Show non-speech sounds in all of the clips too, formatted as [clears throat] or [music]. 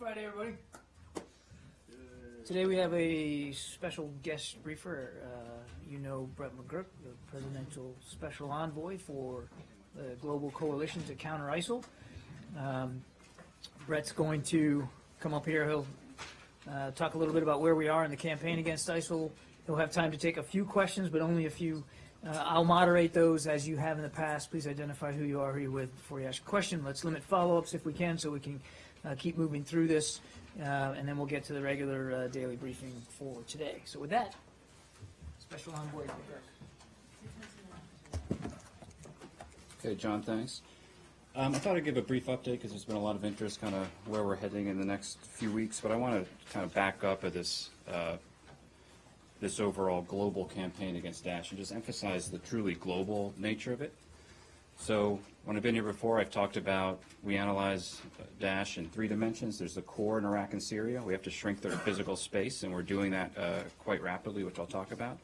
Friday, everybody. Today we have a special guest briefer. Uh, you know Brett McGurk, the presidential special envoy for the Global Coalition to Counter ISIL. Um, Brett's going to come up here. He'll uh, talk a little bit about where we are in the campaign against ISIL. He'll have time to take a few questions, but only a few. Uh, I'll moderate those as you have in the past. Please identify who you are, who you're with before you ask a question. Let's limit follow-ups if we can so we can uh, keep moving through this, uh, and then we'll get to the regular uh, daily briefing for today. So with that, Special Envoy Okay, John, thanks. Um, I thought I'd give a brief update because there's been a lot of interest kind of where we're heading in the next few weeks, but I want to kind of back up at this, uh, this overall global campaign against Daesh and just emphasize the truly global nature of it. So when I've been here before, I've talked about we analyze Daesh in three dimensions. There's the core in Iraq and Syria. We have to shrink their physical space, and we're doing that uh, quite rapidly, which I'll talk about.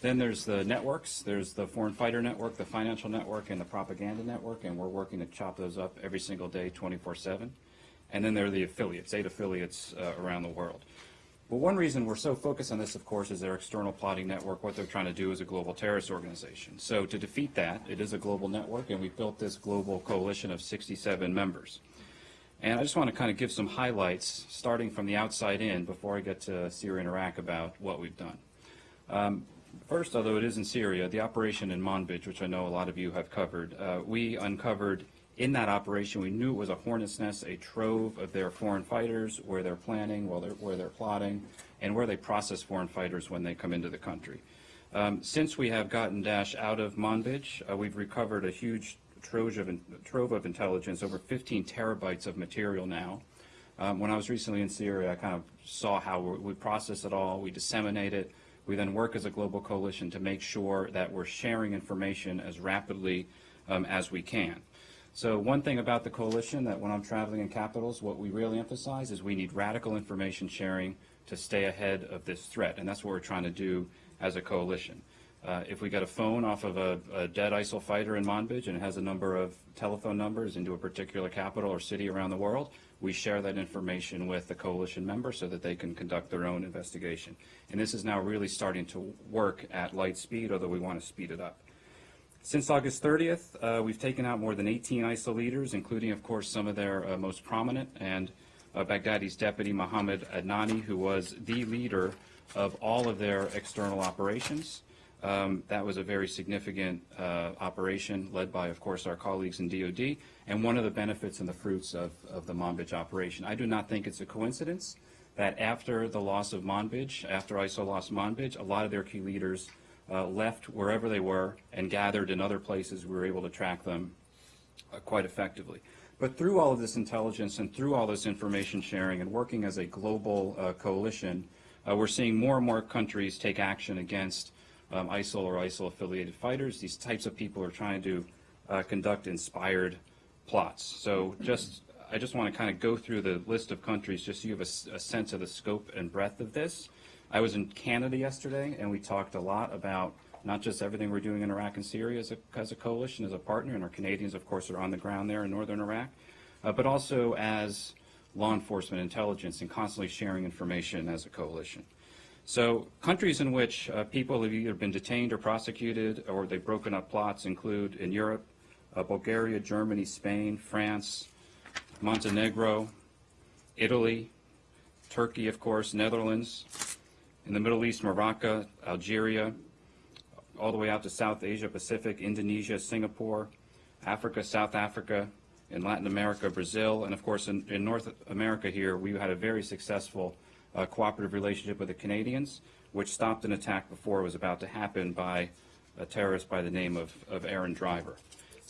Then there's the networks. There's the foreign fighter network, the financial network, and the propaganda network, and we're working to chop those up every single day, 24-7. And then there are the affiliates, eight affiliates uh, around the world. But one reason we're so focused on this, of course, is their external plotting network. What they're trying to do is a global terrorist organization. So to defeat that, it is a global network, and we built this global coalition of 67 members. And I just want to kind of give some highlights, starting from the outside in, before I get to Syria and Iraq, about what we've done. Um, First, although it is in Syria, the operation in Manbij, which I know a lot of you have covered, uh, we uncovered in that operation, we knew it was a hornet's nest, a trove of their foreign fighters, where they're planning, where they're, where they're plotting, and where they process foreign fighters when they come into the country. Um, since we have gotten Daesh out of Manbij, uh, we've recovered a huge trove of, trove of intelligence, over 15 terabytes of material now. Um, when I was recently in Syria, I kind of saw how we process it all, we disseminate it, we then work as a global coalition to make sure that we're sharing information as rapidly um, as we can. So one thing about the coalition that when I'm traveling in capitals, what we really emphasize is we need radical information sharing to stay ahead of this threat, and that's what we're trying to do as a coalition. Uh, if we get a phone off of a, a, dead ISIL fighter in Manbij and it has a number of telephone numbers into a particular capital or city around the world, we share that information with the coalition members so that they can conduct their own investigation. And this is now really starting to work at light speed, although we want to speed it up. Since August 30th, uh, we've taken out more than 18 ISIL leaders, including, of course, some of their uh, most prominent, and uh, Baghdadi's deputy, Mohammed Adnani, who was the leader of all of their external operations. Um, that was a very significant uh, operation led by, of course, our colleagues in DOD, and one of the benefits and the fruits of, of the Manbij operation. I do not think it's a coincidence that after the loss of Manbij, after ISIL lost Manbij, a lot of their key leaders uh, left wherever they were and gathered in other places. We were able to track them uh, quite effectively. But through all of this intelligence and through all this information sharing and working as a global uh, coalition, uh, we're seeing more and more countries take action against um, ISIL or ISIL-affiliated fighters. These types of people are trying to uh, conduct inspired plots. So just, I just want to kind of go through the list of countries just so you have a, a sense of the scope and breadth of this. I was in Canada yesterday, and we talked a lot about not just everything we're doing in Iraq and Syria as a, as a coalition, as a partner, and our Canadians, of course, are on the ground there in northern Iraq, uh, but also as law enforcement intelligence and constantly sharing information as a coalition. So countries in which uh, people have either been detained or prosecuted or they've broken up plots include in Europe, uh, Bulgaria, Germany, Spain, France, Montenegro, Italy, Turkey, of course, Netherlands, in the Middle East, Morocco, Algeria, all the way out to South Asia, Pacific, Indonesia, Singapore, Africa, South Africa, in Latin America, Brazil, and of course in, in North America here, we had a very successful uh, cooperative relationship with the Canadians, which stopped an attack before it was about to happen by a terrorist by the name of, of Aaron Driver.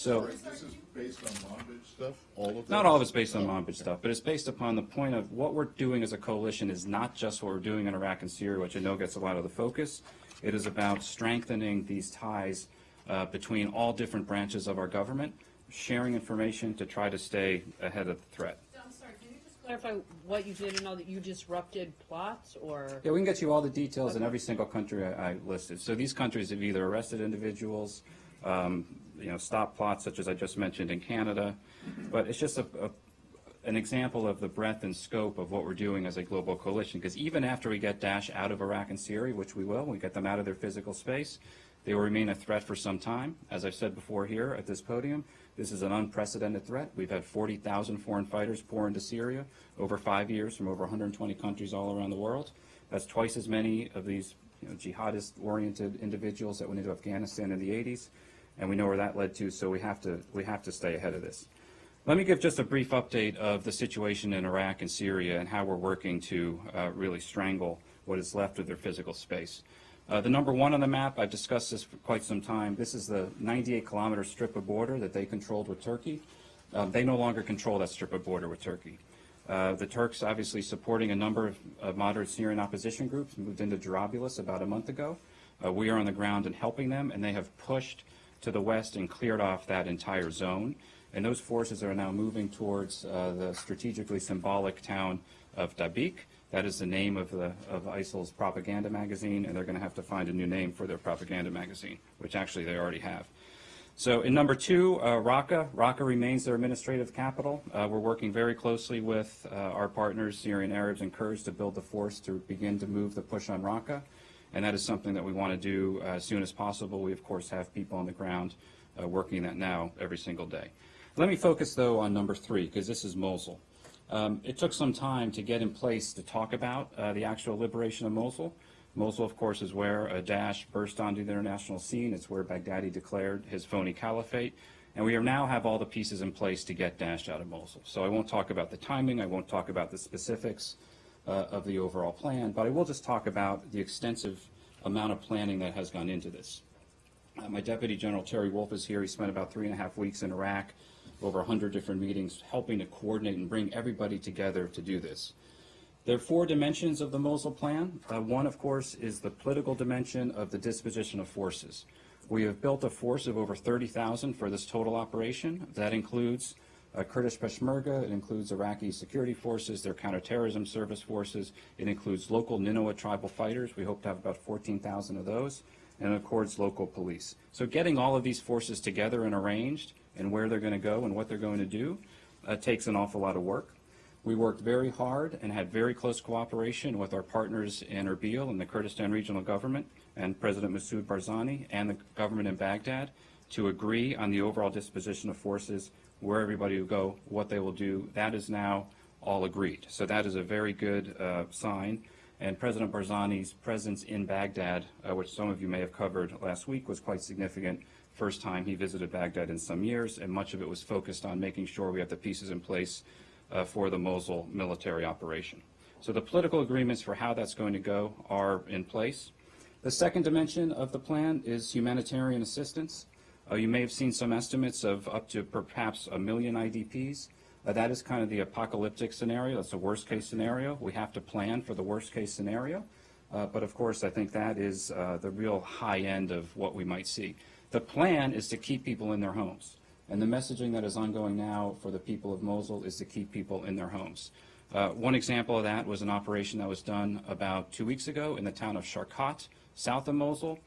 So Sorry, this is based on Manbij stuff? All of Not all of it's based on Manbij stuff, but it's based upon the point of what we're doing as a coalition is not just what we're doing in Iraq and Syria, which I know gets a lot of the focus. It is about strengthening these ties uh, between all different branches of our government, sharing information to try to stay ahead of the threat I'm sorry, can you just clarify what you did and all that you disrupted plots or? Yeah, we can get you all the details in every single country I, I listed. So these countries have either arrested individuals, um, you know, stop plots such as I just mentioned in Canada, but it's just a, a an example of the breadth and scope of what we're doing as a global coalition, because even after we get Daesh out of Iraq and Syria, which we will, we get them out of their physical space, they will remain a threat for some time. As I've said before here at this podium, this is an unprecedented threat. We've had 40,000 foreign fighters pour into Syria over five years from over 120 countries all around the world. That's twice as many of these you know, jihadist-oriented individuals that went into Afghanistan in the 80s, and we know where that led to, so we have to, we have to stay ahead of this. Let me give just a brief update of the situation in Iraq and Syria and how we're working to uh, really strangle what is left of their physical space. Uh, the number one on the map, I've discussed this for quite some time. This is the 98 kilometer strip of border that they controlled with Turkey. Um, they no longer control that strip of border with Turkey. Uh, the Turks, obviously supporting a number of moderate Syrian opposition groups, moved into Jarabulus about a month ago. Uh, we are on the ground and helping them, and they have pushed to the west and cleared off that entire zone. And those forces are now moving towards uh, the strategically symbolic town of Dabiq. That is the name of, the, of ISIL's propaganda magazine, and they're going to have to find a new name for their propaganda magazine, which actually they already have. So in number two, uh, Raqqa. Raqqa remains their administrative capital. Uh, we're working very closely with uh, our partners, Syrian Arabs and Kurds, to build the force to begin to move the push on Raqqa. And that is something that we want to do uh, as soon as possible. We, of course, have people on the ground uh, working that now every single day. Let me focus, though, on number three, because this is Mosul. Um, it took some time to get in place to talk about uh, the actual liberation of Mosul. Mosul, of course, is where Daesh burst onto the international scene. It's where Baghdadi declared his phony caliphate. And we now have all the pieces in place to get Daesh out of Mosul. So I won't talk about the timing. I won't talk about the specifics uh, of the overall plan. But I will just talk about the extensive amount of planning that has gone into this. Uh, my Deputy General Terry Wolff is here. He spent about three and a half weeks in Iraq, over 100 different meetings, helping to coordinate and bring everybody together to do this. There are four dimensions of the Mosul plan. Uh, one, of course, is the political dimension of the disposition of forces. We have built a force of over 30,000 for this total operation. That includes uh, Kurdish Peshmerga, it includes Iraqi security forces, their counterterrorism service forces, it includes local Nineveh tribal fighters. We hope to have about 14,000 of those, and of course local police. So getting all of these forces together and arranged and where they're going to go and what they're going to do uh, takes an awful lot of work. We worked very hard and had very close cooperation with our partners in Erbil and the Kurdistan Regional Government and President Masoud Barzani and the government in Baghdad to agree on the overall disposition of forces, where everybody will go, what they will do. That is now all agreed. So that is a very good uh, sign. And President Barzani's presence in Baghdad, uh, which some of you may have covered last week, was quite significant. First time he visited Baghdad in some years, and much of it was focused on making sure we have the pieces in place uh, for the Mosul military operation. So the political agreements for how that's going to go are in place. The second dimension of the plan is humanitarian assistance. Uh, you may have seen some estimates of up to perhaps a million IDPs. Uh, that is kind of the apocalyptic scenario. That's a worst case scenario. We have to plan for the worst case scenario. Uh, but of course, I think that is uh, the real high end of what we might see. The plan is to keep people in their homes. And the messaging that is ongoing now for the people of Mosul is to keep people in their homes. Uh, one example of that was an operation that was done about two weeks ago in the town of Sharkat, south of Mosul.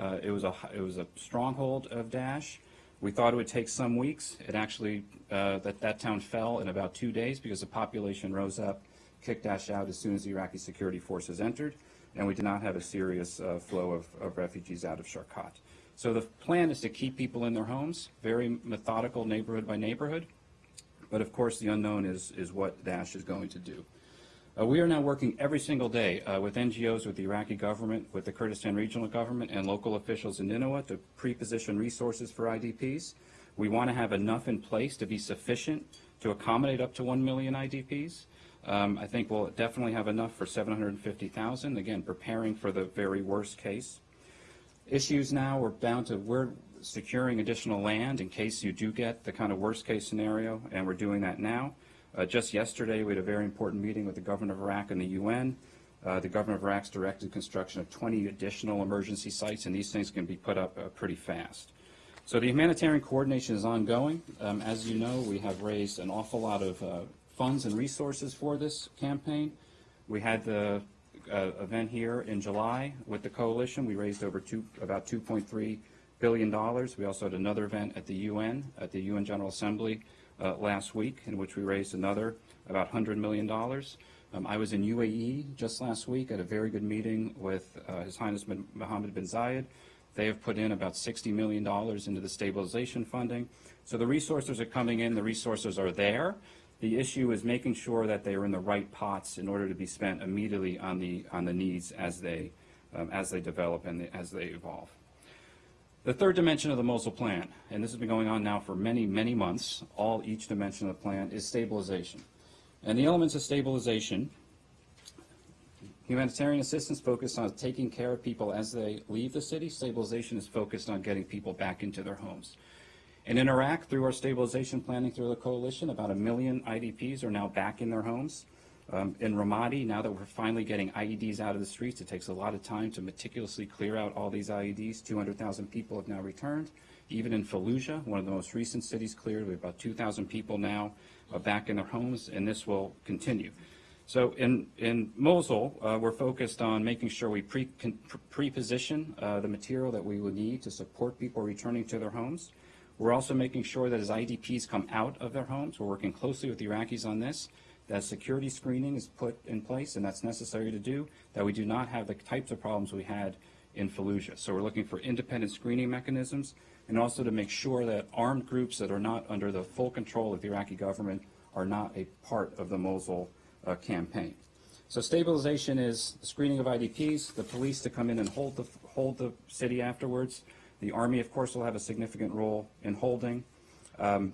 Uh, it, was a, it was a stronghold of Daesh. We thought it would take some weeks. It actually, uh, that, that town fell in about two days because the population rose up, kicked Daesh out as soon as the Iraqi security forces entered, and we did not have a serious uh, flow of, of refugees out of Sharkat. So the plan is to keep people in their homes, very methodical neighborhood by neighborhood. But of course, the unknown is, is what Daesh is going to do. Uh, we are now working every single day uh, with NGOs, with the Iraqi government, with the Kurdistan regional government, and local officials in Nineveh to pre-position resources for IDPs. We want to have enough in place to be sufficient to accommodate up to 1 million IDPs. Um, I think we'll definitely have enough for 750,000, again, preparing for the very worst case issues now. We're bound to, we're securing additional land in case you do get the kind of worst case scenario, and we're doing that now. Uh, just yesterday, we had a very important meeting with the governor of Iraq and the UN. Uh, the governor of Iraq's directed construction of 20 additional emergency sites, and these things can be put up uh, pretty fast. So the humanitarian coordination is ongoing. Um, as you know, we have raised an awful lot of uh, funds and resources for this campaign. We had the uh, event here in July with the coalition. We raised over two, about 2.3 billion dollars. We also had another event at the UN, at the UN General Assembly uh, last week, in which we raised another about $100 million. Um, I was in UAE just last week at a very good meeting with uh, His Highness Mohammed bin Zayed. They have put in about $60 million into the stabilization funding. So the resources are coming in, the resources are there. The issue is making sure that they are in the right pots in order to be spent immediately on the, on the needs as they, um, as they develop and as they evolve. The third dimension of the Mosul Plan, and this has been going on now for many, many months, all each dimension of the plan is stabilization. And the elements of stabilization, humanitarian assistance focused on taking care of people as they leave the city. Stabilization is focused on getting people back into their homes. And in Iraq, through our stabilization planning through the coalition, about a million IDPs are now back in their homes. Um, in Ramadi, now that we're finally getting IEDs out of the streets, it takes a lot of time to meticulously clear out all these IEDs. 200,000 people have now returned. Even in Fallujah, one of the most recent cities cleared, we have about 2,000 people now uh, back in their homes, and this will continue. So in, in Mosul, uh, we're focused on making sure we pre, pre-position uh, the material that we would need to support people returning to their homes. We're also making sure that as IDPs come out of their homes, we're working closely with the Iraqis on this, that security screening is put in place, and that's necessary to do, that we do not have the types of problems we had in Fallujah. So we're looking for independent screening mechanisms, and also to make sure that armed groups that are not under the full control of the Iraqi government are not a part of the Mosul uh, campaign. So stabilization is screening of IDPs, the police to come in and hold the, hold the city afterwards. The Army, of course, will have a significant role in holding, um,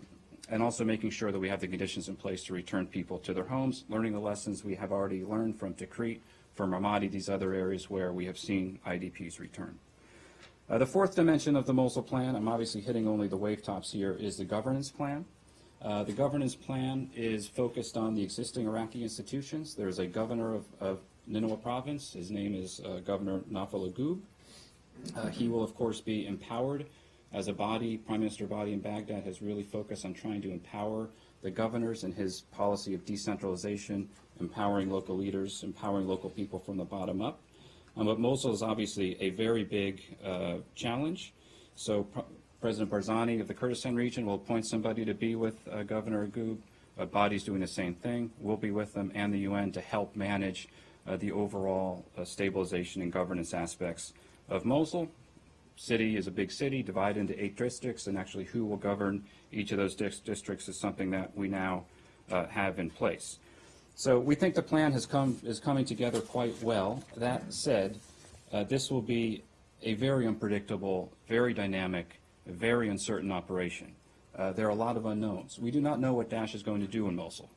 and also making sure that we have the conditions in place to return people to their homes, learning the lessons we have already learned from Tikrit, from Ramadi, these other areas where we have seen IDPs return. Uh, the fourth dimension of the Mosul plan, I'm obviously hitting only the wave tops here, is the governance plan. Uh, the governance plan is focused on the existing Iraqi institutions. There's a governor of, of Nineveh province. His name is uh, Governor Nafal Agub. Uh, he will, of course, be empowered as a body. Prime Minister Abadi in Baghdad has really focused on trying to empower the governors in his policy of decentralization, empowering local leaders, empowering local people from the bottom up. Um, but Mosul is obviously a very big uh, challenge. So Pr- President Barzani of the Kurdistan region will appoint somebody to be with uh, Governor Agub. Uh, Abadi's doing the same thing. We'll be with them and the UN to help manage uh, the overall uh, stabilization and governance aspects of Mosul. City is a big city, divided into eight districts, and actually who will govern each of those districts is something that we now uh, have in place. So we think the plan has come, is coming together quite well. That said, uh, this will be a very unpredictable, very dynamic, very uncertain operation. Uh, there are a lot of unknowns. We do not know what Daesh is going to do in Mosul.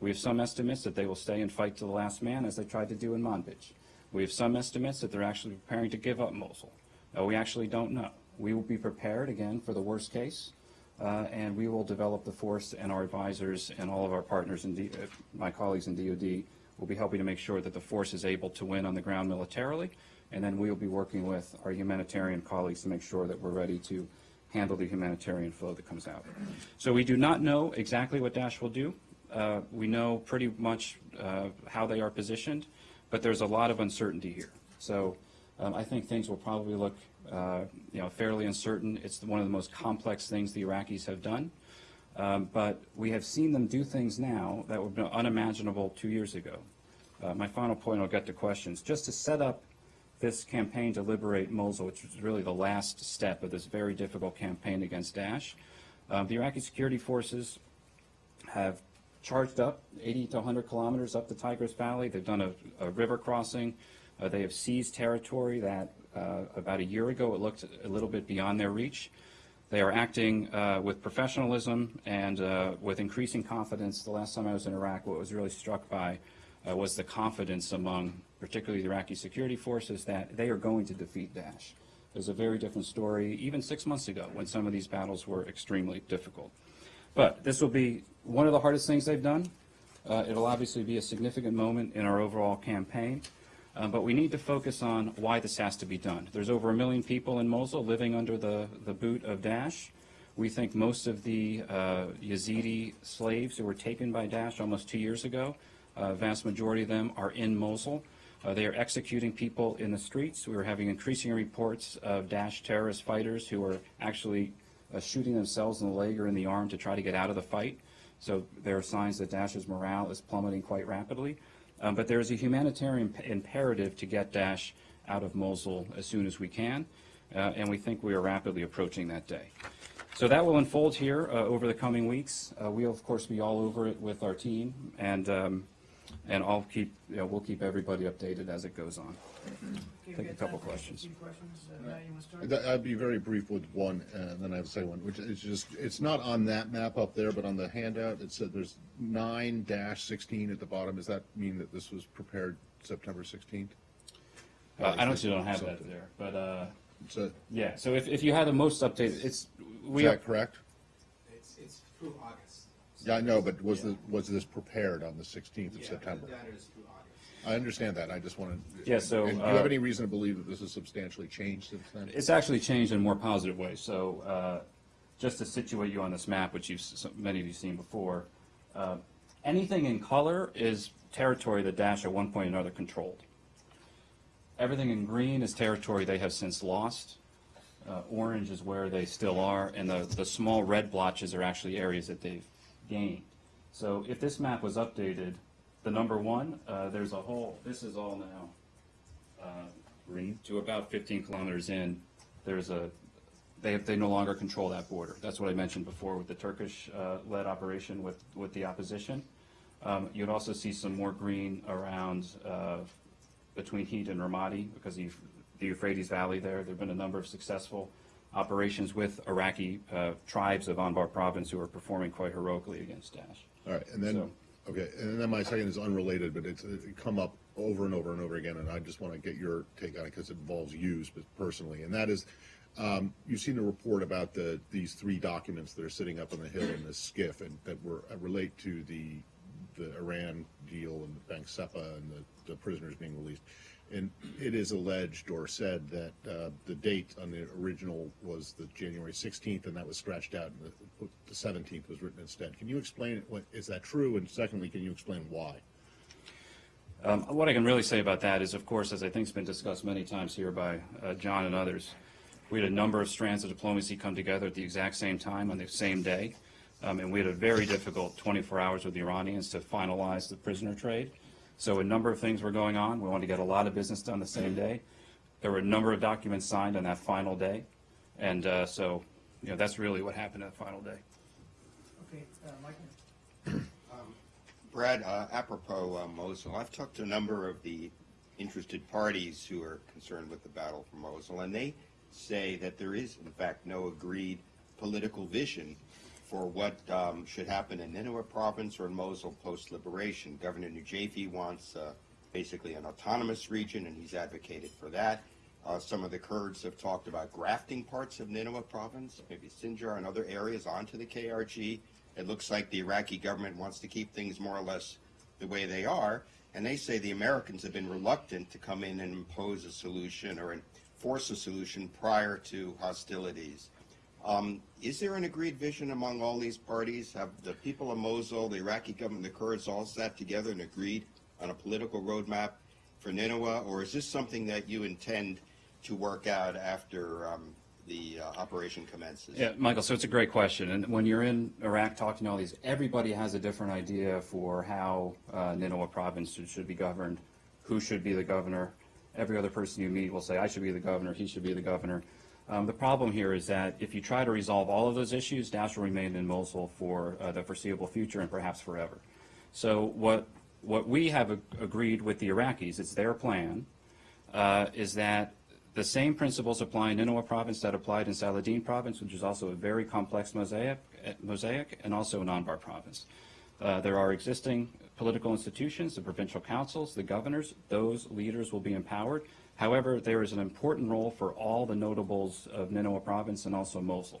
We have some estimates that they will stay and fight to the last man, as they tried to do in Manbij. We have some estimates that they're actually preparing to give up Mosul. Uh, we actually don't know. We will be prepared, again, for the worst case, uh, and we will develop the force and our advisors and all of our partners, and uh, my colleagues in DOD, will be helping to make sure that the force is able to win on the ground militarily, and then we will be working with our humanitarian colleagues to make sure that we're ready to handle the humanitarian flow that comes out. So we do not know exactly what Daesh will do. Uh, we know pretty much uh, how they are positioned, but there's a lot of uncertainty here. So um, I think things will probably look, uh, you know, fairly uncertain. It's one of the most complex things the Iraqis have done. Um, but we have seen them do things now that be unimaginable two years ago. Uh, my final point, I'll get to questions. Just to set up this campaign to liberate Mosul, which was really the last step of this very difficult campaign against Daesh, um, the Iraqi security forces have charged up 80 to 100 kilometers up the Tigris Valley. They've done a, a river crossing. Uh, they have seized territory that uh, about a year ago it looked a little bit beyond their reach. They are acting uh, with professionalism and uh, with increasing confidence. The last time I was in Iraq, what was really struck by uh, was the confidence among particularly the Iraqi security forces that they are going to defeat Daesh. It was a very different story even six months ago when some of these battles were extremely difficult. But this will be one of the hardest things they've done. Uh, it'll obviously be a significant moment in our overall campaign. Um, but we need to focus on why this has to be done. There's over a million people in Mosul living under the, the boot of Daesh. We think most of the uh, Yazidi slaves who were taken by Daesh almost two years ago, a vast majority of them are in Mosul. Uh, they are executing people in the streets. We are having increasing reports of Daesh terrorist fighters who are actually uh, shooting themselves in the leg or in the arm to try to get out of the fight. So there are signs that Daesh's morale is plummeting quite rapidly. Um, But there is a humanitarian imperative to get Daesh out of Mosul as soon as we can, uh, and we think we are rapidly approaching that day. So that will unfold here uh, over the coming weeks. Uh, We'll, of course, be all over it with our team, and, um, and I'll keep, you know, we'll keep everybody updated as it goes on. Okay, Take a couple questions. few questions. Uh, Matt, you want to start? That- I'd be very brief with one, and then I have a second one, which is just, it's not on that map up there, but on the handout, it said there's nine dash sixteen at the bottom. Does that mean that this was prepared September sixteenth? Uh, I don't, you don't have that there, but, uh, Is yeah, so if, if you had the most updated, it's, is we, that correct? It's, it's through August. Yeah, I know, but was the, was this prepared on the sixteenth of Yeah, September? the data is through August. I understand that, I just wanted. Yeah, so, and Do you have uh, any reason to believe that this has substantially changed since then? it's actually changed in a more positive way. So, uh, just to situate you on this map, which you've, many of you've seen before, uh, anything in color is territory that Daesh at one point or another controlled. Everything in green is territory they have since lost. Uh, Orange is where they still are, and the, the small red blotches are actually areas that they've gained. So if this map was updated, the number one, uh, there's a whole, this is all now uh, green, to about 15 kilometers in, there's a, they, have- they no longer control that border. That's what I mentioned before with the Turkish-led operation with, with the opposition. Um, You'd also see some more green around uh, between Hit and Ramadi because of the Euphrates Valley there. There've been a number of successful operations with Iraqi uh, tribes of Anbar province who are performing quite heroically against Daesh. All right, and then, So- okay, and then my second is unrelated, but it's, it come up over and over and over again, and I just want to get your take on it because it involves you personally, and that is, um, you've seen a report about the, these three documents that are sitting up on the hill in this SCIF and that were, uh, relate to the, the Iran deal and the Bank Sepah and the, the prisoners being released. And it is alleged or said that, uh, the date on the original was the January sixteenth, and that was scratched out, and the, the seventeenth was written instead. Can you explain, what, is that true? And secondly, can you explain why? Um, What I can really say about that is, of course, as I think has been discussed many times here by uh, John and others, we had a number of strands of diplomacy come together at the exact same time on the same day. Um, And we had a very difficult 24 hours with the Iranians to finalize the prisoner trade. So a number of things were going on. We wanted to get a lot of business done the same day. There were a number of documents signed on that final day. And uh, so, you know, that's really what happened that final day. Okay, uh, Michael? [clears throat] Brad, uh, apropos uh, Mosul, I've talked to a number of the interested parties who are concerned with the battle for Mosul, and they say that there is, in fact, no agreed political vision for what um, should happen in Nineveh province or in Mosul post-liberation. Governor Nujaifi wants uh, basically an autonomous region, and he's advocated for that. Uh, some of the Kurds have talked about grafting parts of Nineveh province, maybe Sinjar and other areas onto the KRG. It looks like the Iraqi government wants to keep things more or less the way they are. And they say the Americans have been reluctant to come in and impose a solution or enforce a solution prior to hostilities. Um, is there an agreed vision among all these parties? Have the people of Mosul, the Iraqi government, the Kurds all sat together and agreed on a political roadmap for Nineveh? Or is this something that you intend to work out after um, the uh, operation commences? Yeah, Michael, so it's a great question. And when you're in Iraq talking to all these, everybody has a different idea for how uh, Nineveh province should, should be governed, who should be the governor. Every other person you meet will say, I should be the governor, he should be the governor. Um, the problem here is that if you try to resolve all of those issues, Daesh will remain in Mosul for uh, the foreseeable future and perhaps forever. So what, what we have ag- agreed with the Iraqis, it's their plan, uh, is that the same principles apply in Nineveh province that applied in Saladin province, which is also a very complex mosaic, eh, mosaic and also in Anbar province. Uh, there are existing political institutions, the provincial councils, the governors. Those leaders will be empowered. However, there is an important role for all the notables of Nineveh province and also Mosul.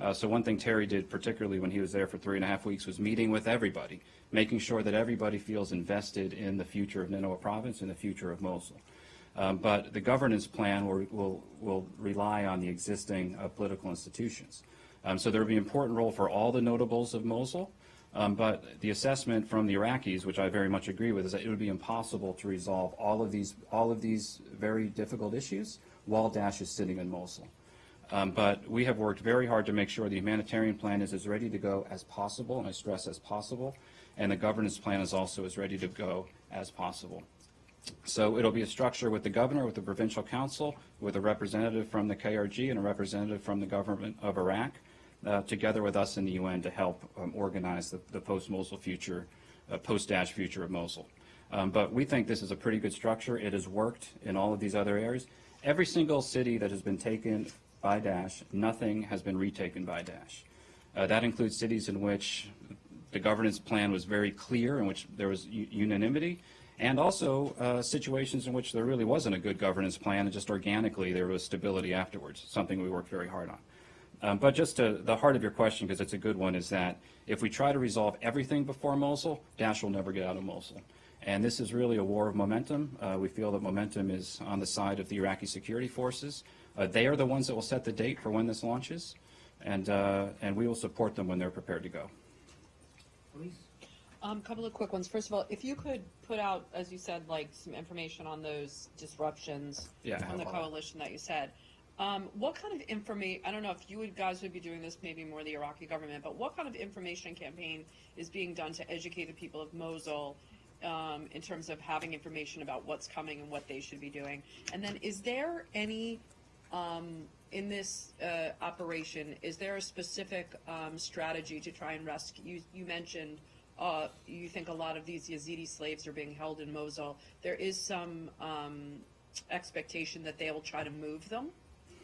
Uh, so one thing Terry did, particularly when he was there for three and a half weeks, was meeting with everybody, making sure that everybody feels invested in the future of Nineveh province and the future of Mosul. Um, but the governance plan will, will, will rely on the existing uh, political institutions. Um, so there will be an important role for all the notables of Mosul. Um, but the assessment from the Iraqis, which I very much agree with, is that it would be impossible to resolve all of these, all of these very difficult issues while Daesh is sitting in Mosul. Um, But we have worked very hard to make sure the humanitarian plan is as ready to go as possible, and I stress as possible, and the governance plan is also as ready to go as possible. So it'll be a structure with the governor, with the provincial council, with a representative from the KRG and a representative from the government of Iraq, uh, together with us in the UN to help um, organize the, the post-Mosul future, uh, post-Daesh future of Mosul. Um, but we think this is a pretty good structure. It has worked in all of these other areas. Every single city that has been taken by Daesh, nothing has been retaken by Daesh. Uh, that includes cities in which the governance plan was very clear, in which there was unanimity, and also uh, situations in which there really wasn't a good governance plan, and just organically there was stability afterwards, something we worked very hard on. Um, But just to the heart of your question, because it's a good one, is that if we try to resolve everything before Mosul, Daesh will never get out of Mosul. And this is really a war of momentum. Uh, We feel that momentum is on the side of the Iraqi security forces. Uh, They are the ones that will set the date for when this launches, and, uh, and we will support them when they're prepared to go. Please. Um, couple of quick ones. First of all, if you could put out, as you said, like some information on those disruptions Yeah, on the coalition that you said. Um, what kind of information? I don't know if you would guys would be doing this, maybe more the Iraqi government, but what kind of information campaign is being done to educate the people of Mosul um, in terms of having information about what's coming and what they should be doing? And then, is there any um, in this uh, operation, is there a specific um, strategy to try and rescue? You, you mentioned uh, you think a lot of these Yazidi slaves are being held in Mosul. There is some um, expectation that they will try to move them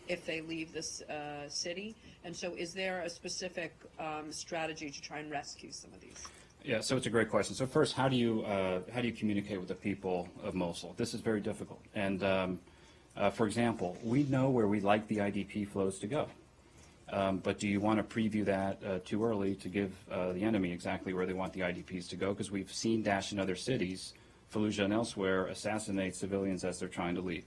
if they leave this uh, city. And so, is there a specific um, strategy to try and rescue some of these? Yeah, so it's a great question. So first, how do you uh, how do you communicate with the people of Mosul? This is very difficult. And um, uh, for example, we know where we'd like the IDP flows to go. Um, but do you want to preview that uh, too early to give uh, the enemy exactly where they want the IDPs to go? Because we've seen Daesh in other cities, Fallujah and elsewhere, assassinate civilians as they're trying to leave.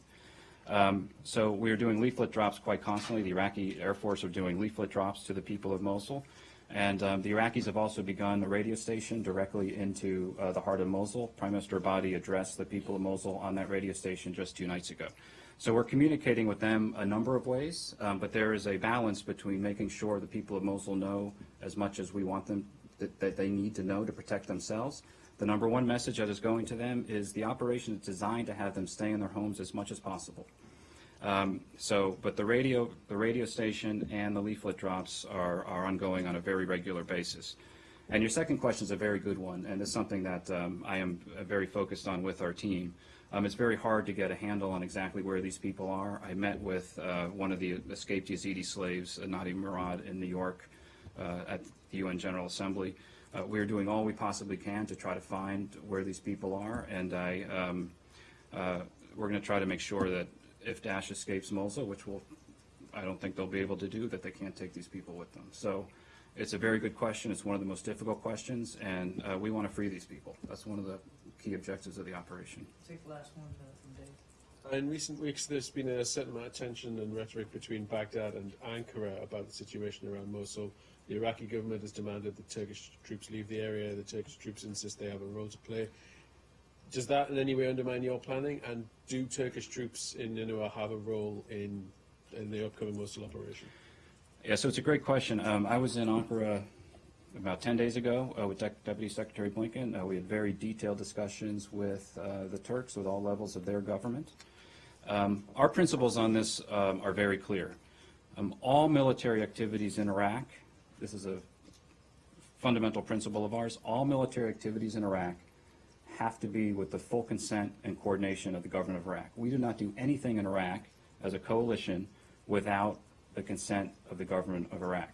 Um, so we are doing leaflet drops quite constantly. The Iraqi Air Force are doing leaflet drops to the people of Mosul. And um, the Iraqis have also begun a radio station directly into uh, the heart of Mosul. Prime Minister Abadi addressed the people of Mosul on that radio station just two nights ago. So we're communicating with them a number of ways, um, but there is a balance between making sure the people of Mosul know as much as we want them that, that they need to know to protect themselves. The number one message that is going to them is the operation is designed to have them stay in their homes as much as possible. Um, so, but the radio, the radio station and the leaflet drops are, are ongoing on a very regular basis. And your second question is a very good one, and it's something that um, I am uh, very focused on with our team. Um, it's very hard to get a handle on exactly where these people are. I met with uh, one of the escaped Yazidi slaves, Nadia Murad, in New York uh, at the UN General Assembly. Uh, we're doing all we possibly can to try to find where these people are, and I, um, uh, we're going to try to make sure that if Daesh escapes Mosul, which will, I don't think they'll be able to do, that they can't take these people with them. So it's a very good question. It's one of the most difficult questions, and uh, we want to free these people. That's one of the key objectives of the operation. Take the last one uh, from Dave. In recent weeks, there's been a certain amount of tension and rhetoric between Baghdad and Ankara about the situation around Mosul. The Iraqi government has demanded that Turkish troops leave the area. The Turkish troops insist they have a role to play. Does that in any way undermine your planning? And do Turkish troops in Nineveh have a role in, in the upcoming Mosul operation? Yeah, so it's a great question. Um, I was in Ankara about 10 days ago uh, with De- Deputy Secretary Blinken. Uh, we had very detailed discussions with uh, the Turks, with all levels of their government. Um, our principles on this um, are very clear. Um, all military activities in Iraq, this is a fundamental principle of ours, all military activities in Iraq have to be with the full consent and coordination of the government of Iraq. We do not do anything in Iraq as a coalition without the consent of the government of Iraq.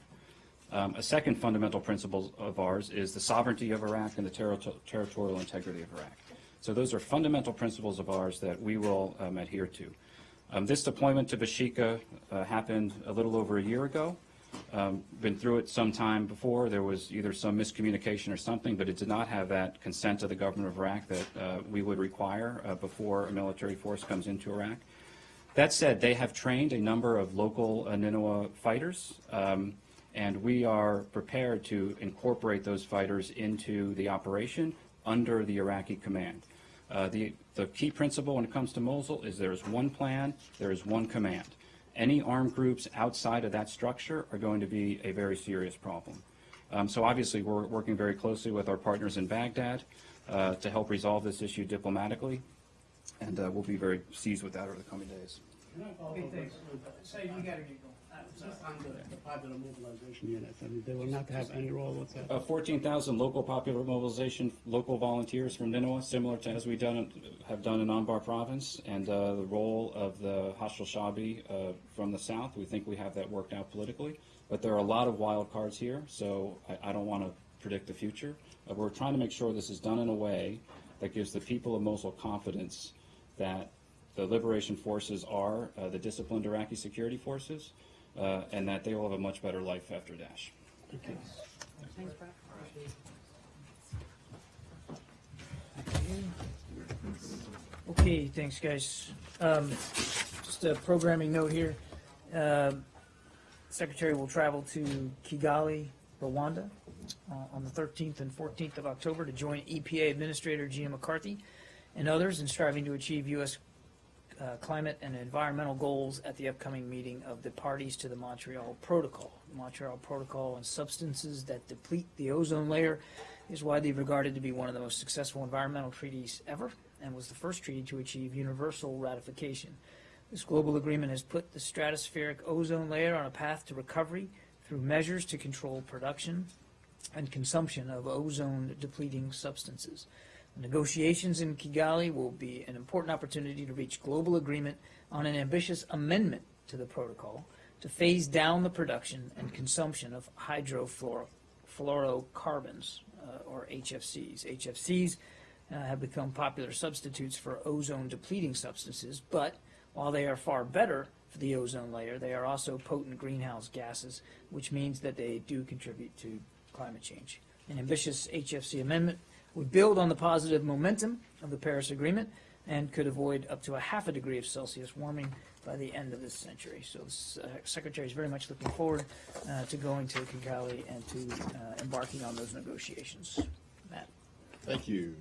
Um, a second fundamental principle of ours is the sovereignty of Iraq and the terri- territorial integrity of Iraq. So those are fundamental principles of ours that we will um, adhere to. Um, this deployment to Bashika uh, happened a little over a year ago. Um, been through it some time before. There was either some miscommunication or something, but it did not have that consent of the government of Iraq that uh, we would require uh, before a military force comes into Iraq. That said, they have trained a number of local uh, fighters, um, and we are prepared to incorporate those fighters into the operation under the Iraqi command. Uh, the, the key principle when it comes to Mosul is there is one plan, there is one command. Any armed groups outside of that structure are going to be a very serious problem. Um, so obviously, we're working very closely with our partners in Baghdad uh, to help resolve this issue diplomatically, and uh, we'll be very seized with that over the coming days. Okay, thanks. Say, you gotta get on the, popular mobilization units, they will not have any role whatsoever. Uh, 14,000 local popular mobilization, local volunteers from Ninawa, similar to as we done, have done in Anbar province, and uh, the role of the Hashd al-Shaabi uh, from the south. We think we have that worked out politically, but there are a lot of wild cards here, so I, I don't want to predict the future. Uh, we're trying to make sure this is done in a way that gives the people of Mosul confidence that the liberation forces are uh, the disciplined Iraqi security forces, uh, and that they will have a much better life after Daesh. Okay, thanks, guys. Um, Just a programming note here. Um, Secretary will travel to Kigali, Rwanda, uh, on the 13th and 14th of October to join EPA Administrator Gina McCarthy and others in striving to achieve U.S. uh, climate and environmental goals at the upcoming meeting of the parties to the Montreal Protocol. The Montreal Protocol on substances that deplete the ozone layer is widely regarded to be one of the most successful environmental treaties ever and was the first treaty to achieve universal ratification. This global agreement has put the stratospheric ozone layer on a path to recovery through measures to control production and consumption of ozone depleting substances. Negotiations in Kigali will be an important opportunity to reach global agreement on an ambitious amendment to the protocol to phase down the production and consumption of hydrofluorocarbons, uh, or HFCs. HFCs uh, have become popular substitutes for ozone depleting substances, but while they are far better for the ozone layer, they are also potent greenhouse gases, which means that they do contribute to climate change. An ambitious HFC amendment would build on the positive momentum of the Paris Agreement and could avoid up to a half a degree of Celsius warming by the end of this century. So the uh, Secretary is very much looking forward uh, to going to Kigali and to uh, embarking on those negotiations. Matt? Thank you.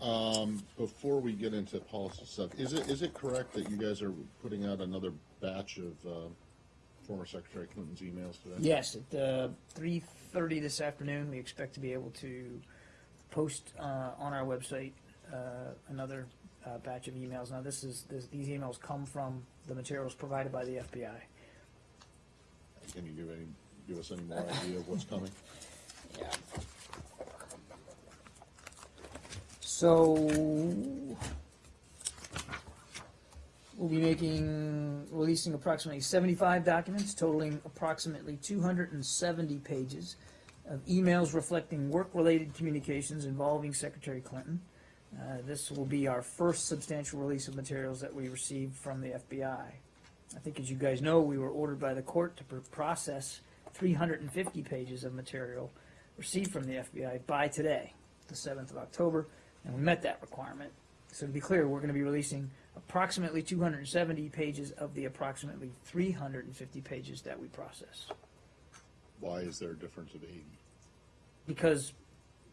Um, before we get into policy stuff, is it, is it correct that you guys are putting out another batch of, uh, former Secretary Clinton's emails today? Yes, at uh, 3:30 this afternoon, we expect to be able to post uh, on our website uh, another uh, batch of emails. Now, this is, this- these emails come from the materials provided by the FBI. Can you give any, give us any more idea of what's coming? Yeah. So, we'll be making, releasing approximately 75 documents totaling approximately 270 pages of emails reflecting work-related communications involving Secretary Clinton. Uh, This will be our first substantial release of materials that we received from the FBI. I think, as you guys know, we were ordered by the court to pr- process 350 pages of material received from the FBI by today, the 7th of October, and we met that requirement. So to be clear, we're going to be releasing approximately 270 pages of the approximately 350 pages that we processed. Why is there a difference of eighty? Because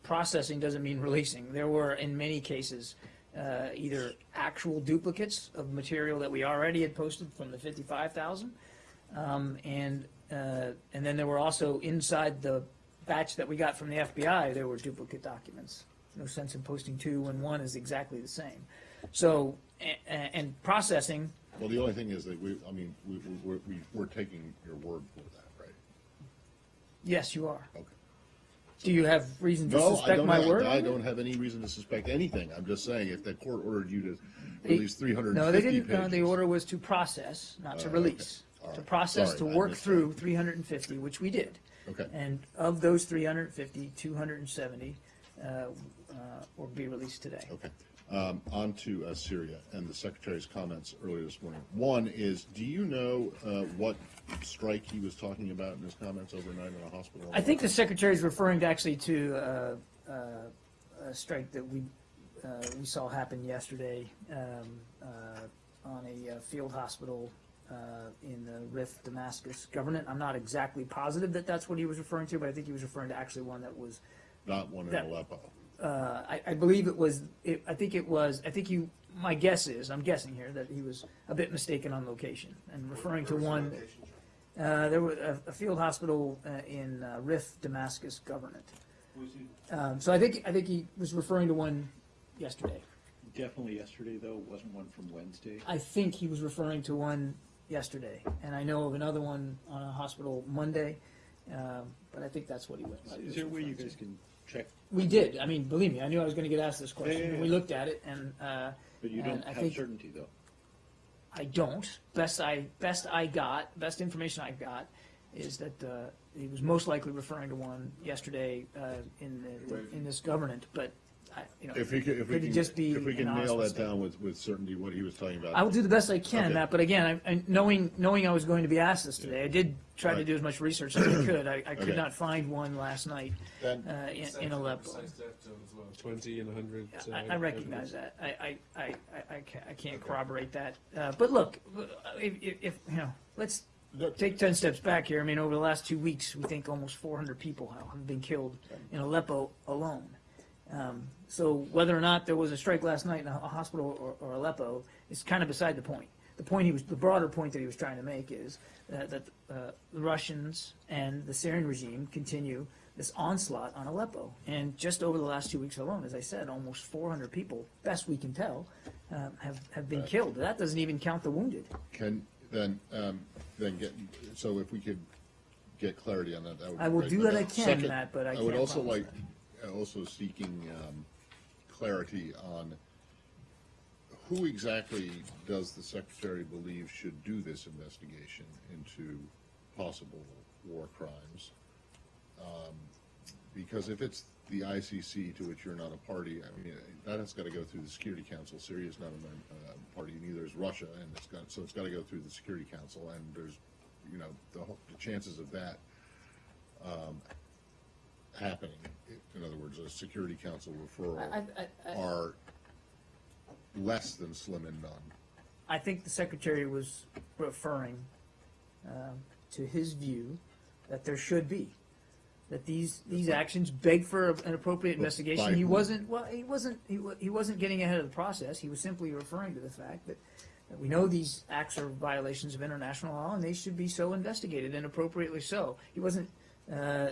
processing doesn't mean releasing. There were, in many cases, uh, either actual duplicates of material that we already had posted from the 55,000, um, and, uh, and then there were also inside the batch that we got from the FBI, there were duplicate documents. No sense in posting two when one is exactly the same. So, a- a- and processing, Well, the only thing is that we, I mean, we, we, we're- we're taking your word for that, right? yes, you are. Okay. Do you have reason to No, suspect my have- word? I don't have any reason to suspect anything. I'm just saying, if the court ordered you to release 350 No, they didn't, no, the order was to process, not to Oh, okay. release. To process, Sorry, to work through that. three hundred and fifty, which we did. Okay. And of those 350, 270 uh, uh, will be released today. Okay. Um, on to uh, Syria and the Secretary's comments earlier this morning. One is, do you know uh, what strike he was talking about in his comments overnight in a hospital? I think the secretary is referring to actually to uh, uh, a strike that we, uh, we saw happen yesterday um, uh, on a uh, field hospital uh, in the Rif Damascus government. I'm not exactly positive that that's what he was referring to, but I think he was referring to actually one that was Not one in that- Aleppo. Uh, I, I believe it was, it, I think it was, I think you, my guess is, I'm guessing here, that he was a bit mistaken on location and referring to one, uh, there was a, a field hospital uh, in uh, Rif Damascus Government. Um, so I think, I think he was referring to one yesterday. Definitely yesterday, though, wasn't one from Wednesday. I think he was referring to one yesterday, and I know of another one on a hospital Monday, um, but I think that's what he he Is there a way you guys to. can check, We did. I mean, believe me, I knew I was going to get asked this Yeah, question. yeah, and We looked at it, and uh, but you don't I have certainty, though? I don't. Best I best I got, best information I got, is that uh, he was most likely referring to one yesterday uh, in the, in this government, but I, you know, If we could, if we could can, just be if we an can nail hospital that statement? down with, with certainty, what he was talking about. I will do the best I can, Okay. Matt. But again, I, I, knowing knowing I was going to be asked this today, I did try to Right. do as much research as I [clears throat] could. I, I could Okay. not find one last night Then- uh, in, in Aleppo. Twenty and a hundred. uh, I, I recognize that. I, I, I, I, I can't, I can't corroborate that. Uh, but look, if, if, if, you know, let's take ten steps back here. I mean, over the last two weeks, we think almost four hundred people have- have been killed in Aleppo alone. Um, so whether or not there was a strike last night in a, hospital or, or Aleppo is kind of beside the point. The point he was, the broader point that he was trying to make is that, that uh, the Russians and the Syrian regime continue this onslaught on Aleppo. And just over the last two weeks alone, as I said, almost 400 people, best we can tell, um, have, have been killed. That doesn't even count the wounded. Can, then, um, then get, so if we could get clarity on that, that would I will do But, what I uh, can, second, Matt, but I I would also like, uh, also seeking, um, clarity on who exactly does the secretary believe should do this investigation into possible war crimes? Um, Because if it's the ICC to which you're not a party, I mean, that has got to go through the Security Council. Syria's not a uh, party, neither is Russia, and it's got, so it's got to go through the Security Council, and there's, you know, the, the chances of that um, happening, in other words, a Security Council referral, I, I, are less than slim and none. I think the secretary was referring um, to his view that there should be that these these actions beg for an appropriate By investigation. He wasn't well. He wasn't. He, he wasn't getting ahead of the process. He was simply referring to the fact that, that we know these acts are violations of international law and they should be so investigated and appropriately so. He wasn't. Uh,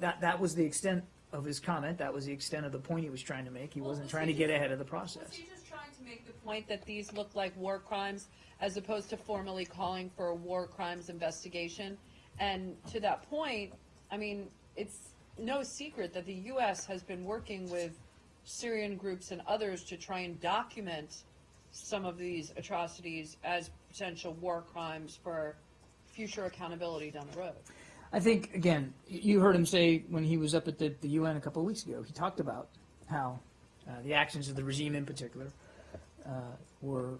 that that was the extent of his comment. That was the extent of the point he was trying to make. He Well, wasn't was trying he to get just- ahead of the Was process. he just trying to make the point that these look like war crimes as opposed to formally calling for a war crimes investigation? And to that point, I mean, it's no secret that the U.S. has been working with Syrian groups and others to try and document some of these atrocities as potential war crimes for future accountability down the road. I think again, you heard him say when he was up at the, the UN a couple of weeks ago. He talked about how uh, the actions of the regime, in particular, uh, were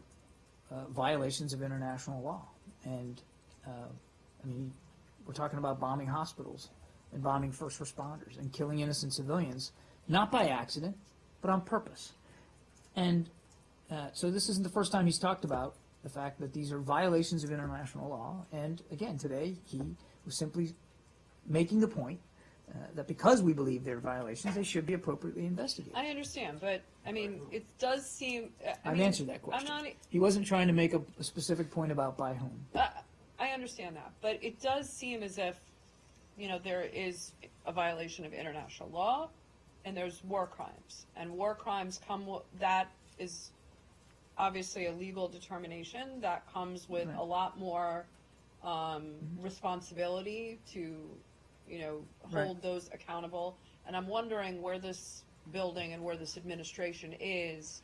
uh, violations of international law. And uh, I mean, we're talking about bombing hospitals and bombing first responders and killing innocent civilians, not by accident, but on purpose. And uh, so this isn't the first time he's talked about the fact that these are violations of international law. And again, today he was simply making the point uh, that because we believe they're violations, they should be appropriately investigated. I understand, but I mean, it does seem. I I've mean, answered that question. I'm not. He wasn't trying to make a, a specific point about by whom. I I understand that, but it does seem as if, you know, there is a violation of international law, and there's war crimes, and war crimes come. That is obviously a legal determination that comes with Right. a lot more um, responsibility to, you know, Right. hold those accountable. And I'm wondering where this building and where this administration is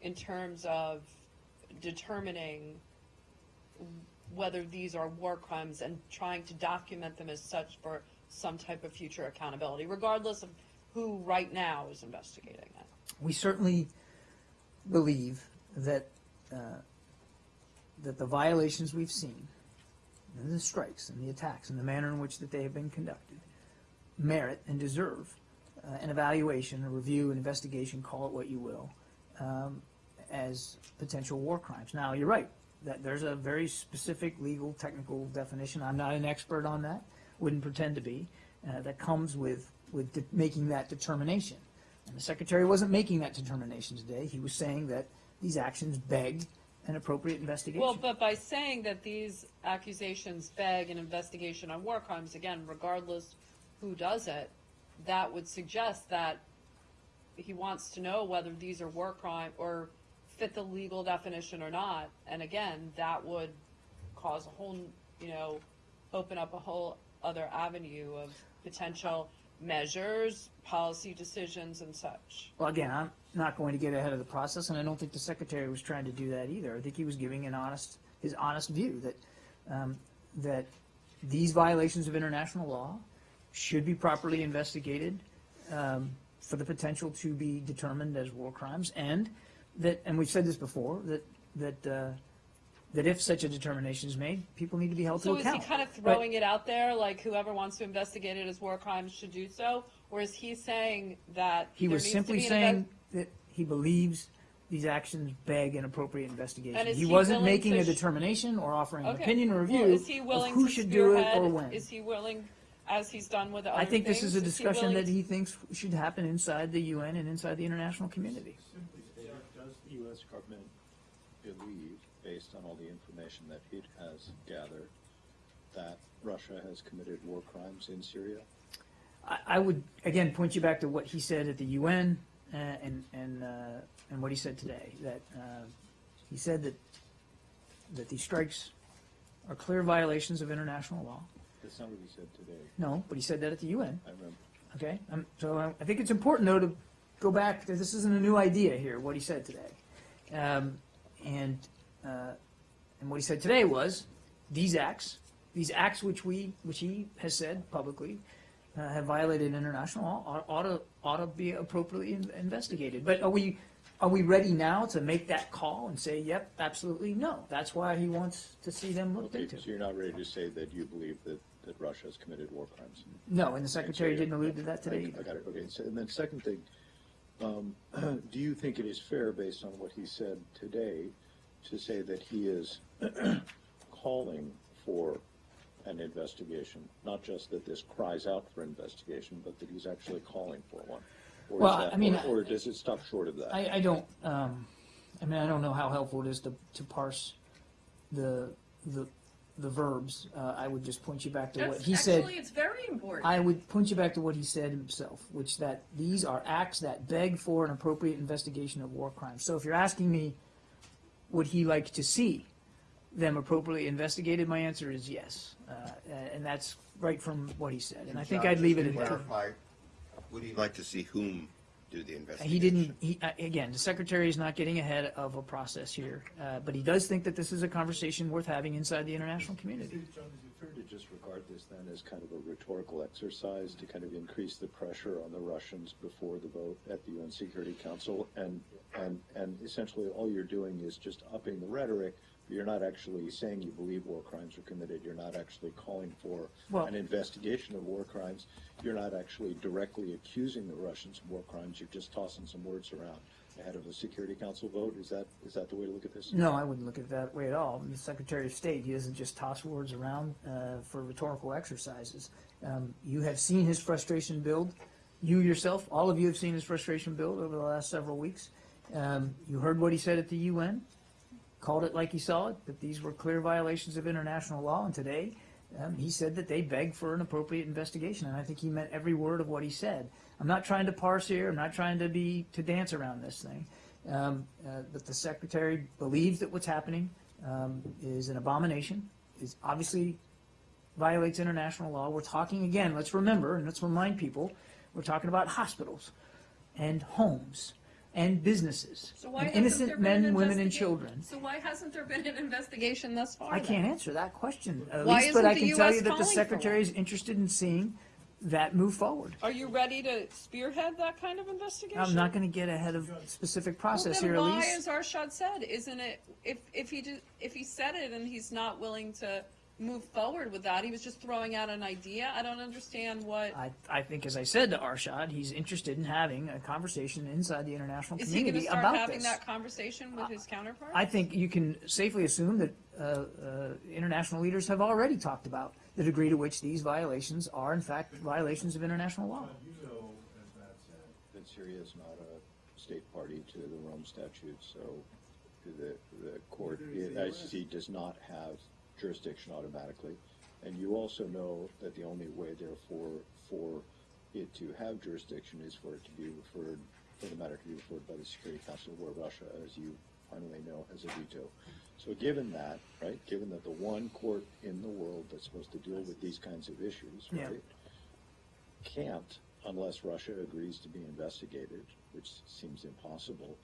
in terms of determining whether these are war crimes and trying to document them as such for some type of future accountability, regardless of who right now is investigating it. We certainly believe that uh, that the violations we've seen, the strikes and the attacks and the manner in which that they have been conducted, merit and deserve uh, an evaluation, a review, an investigation, call it what you will, um, as potential war crimes. Now, you're right that there's a very specific legal technical definition. I'm not an expert on that. Wouldn't pretend to be. Uh, that comes with with making that determination. And the secretary wasn't making that determination today. He was saying that these actions beg an appropriate investigation. Well, but by saying that these accusations beg an investigation on war crimes, again, regardless who does it, that would suggest that he wants to know whether these are war crime or fit the legal definition or not. And again, that would cause a whole, you know, open up a whole other avenue of potential measures, policy decisions and such. Well, again, I'm not going to get ahead of the process, and I don't think the secretary was trying to do that either. I think he was giving an honest, his honest view that, um, that these violations of international law should be properly investigated, um, for the potential to be determined as war crimes, and that, and we've said this before, that, that, uh, that if such a determination is made, people need to be held to So is he kind of But- throwing it out there, like whoever wants to investigate it as war crimes should do so? Or is he saying that He was simply saying that he believes these actions beg an appropriate investigation. He he wasn't making a determination or offering an opinion or Well, review is he of who should do it or when. Is he willing, as he's done with other I think this is a he discussion willing that he thinks should happen inside the UN and inside the international community. Does the U.S. government believe, based on all the information that it has gathered, that Russia has committed war crimes in Syria? I, I would, again, point you back to what he said at the UN uh, and, and, uh, and what he said today, that uh, he said that, that these strikes are clear violations of international law. That's not what he said today. No, but he said that at the UN. I remember. Okay, um, so I, I think it's important though to go back, to- this isn't a new idea here, what he said today. Um, and, uh, and what he said today was, these acts, these acts which we, which he has said publicly, uh, have violated international law, ought, ought to, ought to be appropriately in- investigated. But are we, are we ready now to make that call and say, yep, absolutely, no? That's why he wants to see them looked Okay, into. so you're not ready to say that you believe that, that Russia has committed war crimes? No, and the secretary didn't allude to that today I- either. I got it, okay, so, and then second thing, um, [clears throat] do you think it is fair, based on what he said today, to say that he is [clears throat] calling for an investigation? Not just that this cries out for investigation, but that he's actually calling for one? Or Well, that- I mean, Or or does it stop short of that? I, I don't, um, I mean, I don't know how helpful it is to, to parse the, the, the verbs. Uh, I would just point you back to what That's- he said. Actually, it's very important. I would point you back to what he said himself, which that these are acts that beg for an appropriate investigation of war crimes. So if you're asking me, would he like to see them appropriately investigated, my answer is yes. Uh, and that's right from what he said. And I think I'd leave it at that. Clarify, would you like to see whom do the investigation? He didn't, he, uh, again, the secretary is not getting ahead of a process here, uh, but he does think that this is a conversation worth having inside the international community. John, is it fair to just regard this then as kind of a rhetorical exercise to kind of increase the pressure on the Russians before the vote at the UN Security Council? And, and, and essentially all you're doing is just upping the rhetoric, but you're not actually saying you believe war crimes were committed. You're not actually calling for Well- an investigation of war crimes. You're not actually directly accusing the Russians of war crimes. You're just tossing some words around ahead of a Security Council vote. Is that, is that the way to look at this? No, I wouldn't look at it that way at all. The Secretary of State, he doesn't just toss words around uh, for rhetorical exercises. Um, You have seen his frustration build. You yourself, all of you have seen his frustration build over the last several weeks. Um, You heard what he said at the UN, called it like he saw it, that these were clear violations of international law, and today, um, he said that they begged for an appropriate investigation, and I think he meant every word of what he said. I'm not trying to parse here, I'm not trying to be, to dance around this thing. Um, uh, But the secretary believes that what's happening um, is an abomination, is obviously violates international law. We're talking, again, let's remember, and let's remind people, we're talking about hospitals and homes and businesses So why and hasn't innocent there been men, an women, and investigation? children. So why hasn't there been an investigation thus far? I then? can't answer that question, at Why least, but isn't I the can tell US you that the calling for secretary one? is interested in seeing that move forward. Are you ready to spearhead that kind of investigation? I'm not gonna get ahead of specific process well, here, then why, Elise. as Arshad said, isn't it? If if he did, if he said it and he's not willing to move forward with that, he was just throwing out an idea. I don't understand what. I, I think, as I said to Arshad, he's interested in having a conversation inside the international Is he going to community start about having this. that conversation with his counterpart? I think you can safely assume that uh, uh, international leaders have already talked about the degree to which these violations are, in fact, violations of international law. You know, That Syria is not a state party to the Rome Statute, so the, the court, the ICC does not have jurisdiction automatically. And you also know that the only way therefore for it to have jurisdiction is for it to be referred, for the matter to be referred by the Security Council where Russia, as you finally know, has a veto. So given that, right, given that the one court in the world that's supposed to deal with these kinds of issues, Yeah. right, can't unless Russia agrees to be investigated, which seems impossible.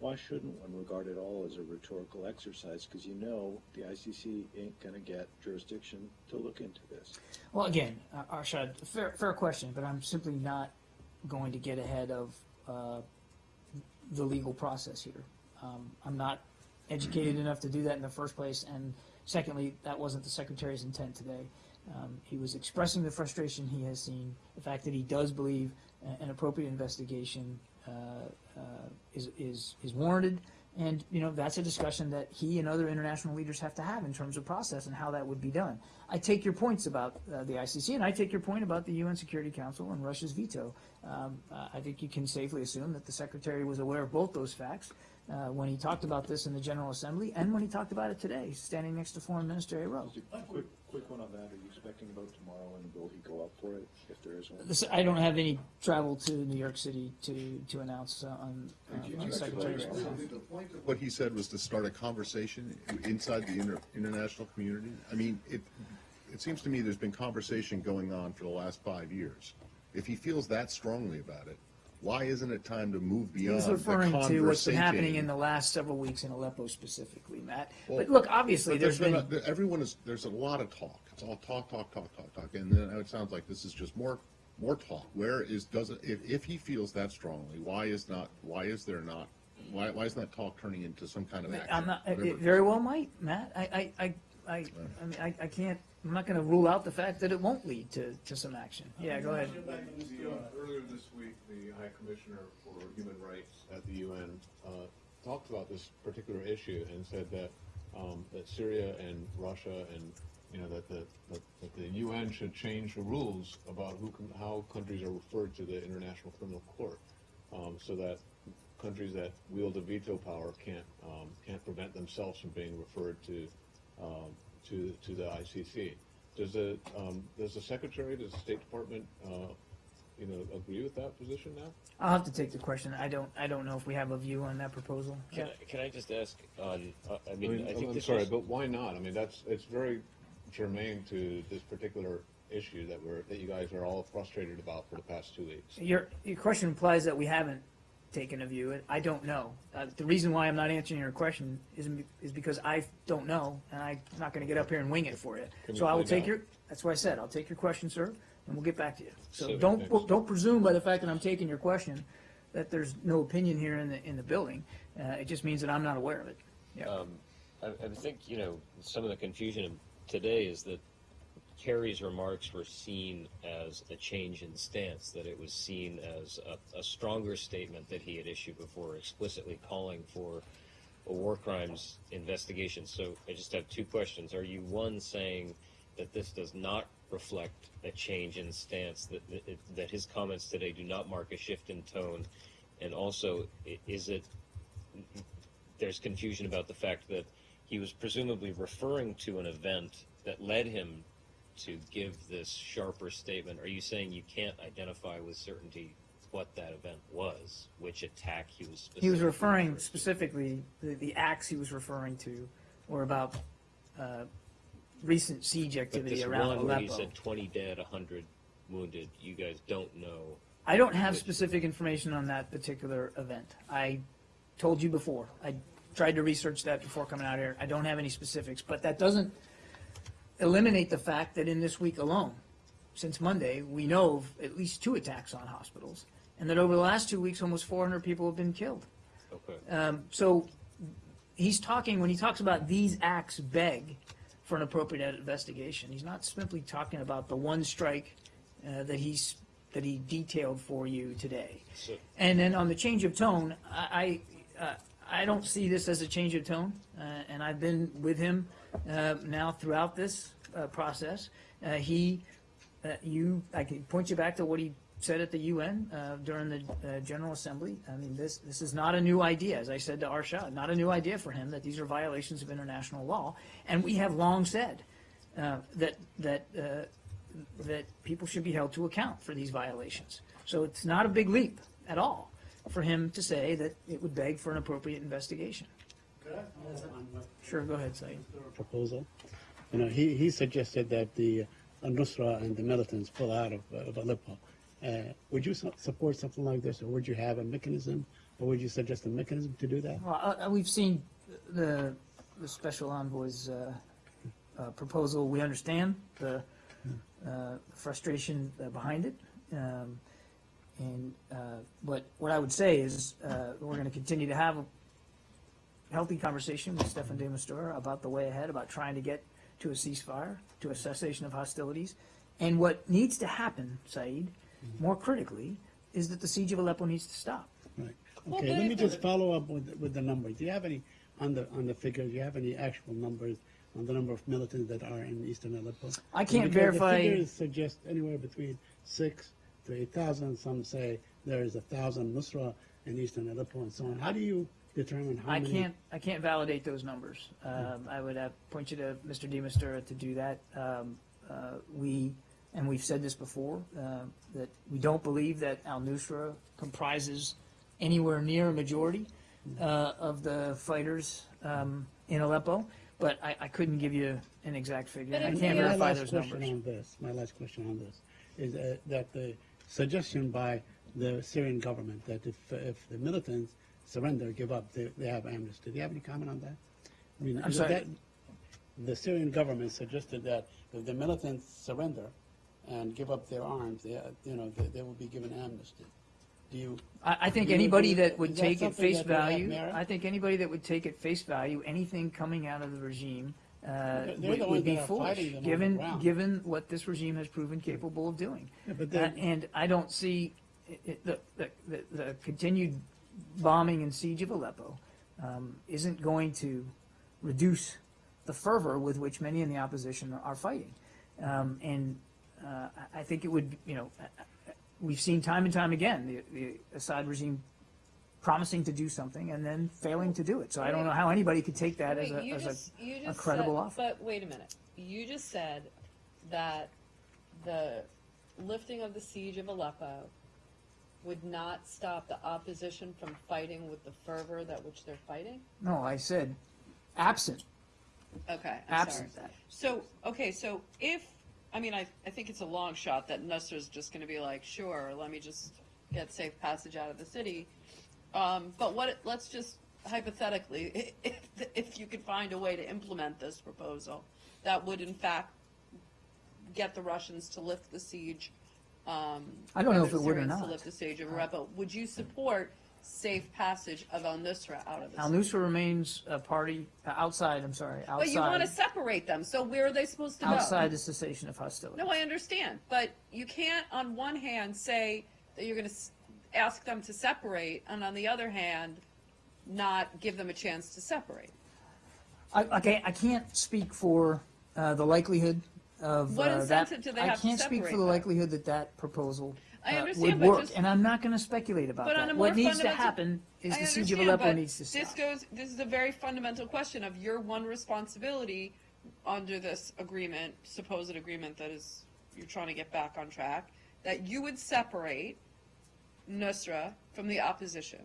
Why shouldn't one regard it all as a rhetorical exercise? Because you know the ICC ain't going to get jurisdiction to look into this. Well, again, uh, Arshad, fair, fair question, but I'm simply not going to get ahead of uh, the legal process here. Um, I'm not educated enough to do that in the first place, and secondly, that wasn't the secretary's intent today. Um, he was expressing the frustration he has seen, the fact that he does believe an appropriate investigation is, is, is warranted, and, you know, that's a discussion that he and other international leaders have to have in terms of process and how that would be done. I take your points about uh, the ICC, and I take your point about the UN Security Council and Russia's veto. Um, uh, I think you can safely assume that the Secretary was aware of both those facts uh, when he talked about this in the General Assembly and when he talked about it today, standing next to Foreign Minister Ayrault. Just a quick, quick one on that. Are you expecting a vote tomorrow, and will he go up for it if there is one? This- I don't have any travel to New York City to, to announce uh, on, uh, on the Secretary's behalf. The point of What he said was to start a conversation inside the inter, international community. I mean, it, it seems to me there's been conversation going on for the last five years. If he feels that strongly about it, why isn't it time to move beyond was the referring to what's been happening in the last several weeks in Aleppo specifically, Matt. But look, obviously, But there's been, a- Everyone is, there's a lot of talk. It's all talk, talk, talk, talk, talk, and then it sounds like this is just more, more talk. Where is, doesn't, if, if he feels that strongly, why is not, why is there not, why, why isn't that talk turning into some kind of action? I'm not, it very well might, Matt. I, I, I, I, I mean, I, I can't, I'm not gonna rule out the fact that it won't lead to, to some action. Yeah, go ahead. The, uh, Earlier this week, the High Commissioner for Human Rights at the UN uh, talked about this particular issue and said that, um, that Syria and Russia and, you know, that the, that that the UN should change the rules about who can, how countries are referred to the International Criminal Court, um, so that countries that wield a veto power can't, um, can't prevent themselves from being referred to, um, to, to the ICC. Does the, um, does the Secretary, does the State Department, uh, you know, agree with that position now? I'll have to take the question. I don't, I don't know if we have a view on that proposal. Can I, can I just ask on, uh, I I mean, mean, I think I'm this sorry, was- but why not? I mean, that's, it's very germane to this particular issue that we're, that you guys are all frustrated about for the past two weeks. Your, your question implies that we haven't taken of you. I don't know. Uh, the reason why I'm not answering your question is, is because I don't know, and I'm not gonna get up here and wing it for you. Can So I will take out? your, that's what I said, I'll take your question, sir, and we'll get back to you. So don't, don't presume by the fact that I'm taking your question that there's no opinion here in the, in the building. Uh, it just means that I'm not aware of it. Yeah. um, I, I think, you know, some of the confusion today is that Kerry's remarks were seen as a change in stance, that it was seen as a, a stronger statement that he had issued before, explicitly calling for a war crimes investigation. So I just have two questions. Are you, one, saying that this does not reflect a change in stance, that, that, that his comments today do not mark a shift in tone? And also, is it there's confusion about the fact that he was presumably referring to an event that led him to give this sharper statement. Are you saying you can't identify with certainty what that event was, which attack he was specifically He was referring specifically, the, the acts he was referring to were about, uh, recent siege But activity this around one where he Aleppo. said 20 dead, 100 wounded, you guys don't know. I don't have specific information on that particular event. I told you before, I tried to research that before coming out here. I don't have any specifics, but that doesn't eliminate the fact that in this week alone, since Monday, we know of at least two attacks on hospitals, and that over the last two weeks, almost 400 people have been killed. Okay. Um, so he's talking, when he talks about these acts beg for an appropriate investigation, he's not simply talking about the one strike uh, that he's, that he detailed for you today. So, And then on the change of tone, I, I, uh, I don't see this as a change of tone, uh, and I've been with him uh, now throughout this uh, process. Uh, He, uh, you, I can point you back to what he said at the UN uh, during the General Assembly. I mean, this this is not a new idea, as I said to Arshad, not a new idea for him that these are violations of international law, and we have long said that that that people should be held to account for these violations. So it's not a big leap at all for him to say that it would beg for an appropriate investigation. On what Sure, go ahead, Saeed. proposal. You know, he, he suggested that the Nusra and the militants pull out of, uh, of Aleppo. Uh, would you su- support something like this, or would you have a mechanism, or would you suggest a mechanism to do that? Well, uh, uh, we've seen the, the special envoy's uh, uh, proposal. We understand the uh, frustration uh, behind it. Um, And, uh, but what I would say is, uh, we're going to continue to have a healthy conversation with Staffan de Mistura about the way ahead, about trying to get to a ceasefire, to a cessation of hostilities. And what needs to happen, Saeed, more critically, is that the siege of Aleppo needs to stop. Right. Okay, but let me just follow up with, with the numbers. Do you have any, on the, on the figures, do you have any actual numbers on the number of militants that are in eastern Aleppo? I can't verify- The figures suggest anywhere between six to eight thousand. Some say there is a thousand Nusra in eastern Aleppo and so on. How do you determine how I many? can't, I can't validate those numbers. Um, I would have, point you to Mr. de Mistura to do that. Um, uh, we, and we've said this before, uh, that we don't believe that al-Nusra comprises anywhere near a majority, uh, of the fighters, um, in Aleppo, but I, I couldn't give you an exact figure. But I if can't we- My verify last those question numbers. on this, my last question on this, is uh, that the suggestion by the Syrian government that if, if the militants surrender, give up, they, they have amnesty. Do you have any comment on that? I mean, I'm sorry? that- The Syrian government suggested that if the militants surrender and give up their arms, they, you know, they, they will be given amnesty. Do you, I, I think You anybody agree- that would is that take at face would value. I think anybody that would take at face value anything coming out of the regime uh, They're the would, be foolish, fighting them on the given given what this regime has proven capable of doing. Yeah, but Uh, and I don't see it, the, the, the, the continued bombing and siege of Aleppo um, isn't going to reduce the fervor with which many in the opposition are fighting. Um, and uh, I think it would, you know, uh, uh, we've seen time and time again the, the Assad regime promising to do something and then failing to do it. So I don't know how anybody could take that as a, as just- a, a credible said- offer. But wait a minute. You just said that the lifting of the siege of Aleppo would not stop the opposition from fighting with the fervor that which they're fighting? No, I said absent, Okay, I'm absent sorry. that. So, okay, so if, I mean, I, I think it's a long shot that Nusra's just gonna be like, sure, let me just get safe passage out of the city. Um, but what, let's just hypothetically, [laughs] if, if you could find a way to implement this proposal, that would in fact get the Russians to lift the siege, um. I don't know if it would or Syrians To not. lift the siege of Aleppo, would you support safe passage of al-Nusra out of the Al Nusra remains a party uh, outside. I'm sorry, outside. But you wanna separate them, so where are they supposed to go? outside the cessation of hostilities. No, I understand, but you can't, on one hand, say that you're going to ask them to separate, and on the other hand, not give them a chance to separate. I, I can't. I can't speak for uh, the likelihood of What uh, that. incentive do they I have to can't speak for separate the them? likelihood that that proposal I uh, understand, would but work, just- and I'm not going to speculate about But on that. a What more needs to fundamental- happen is I the siege of understand, Aleppo but needs to stop. This goes, this is a very fundamental question of your one responsibility under this agreement, supposed agreement that is, you're trying to get back on track, that you would separate Nusra from the opposition.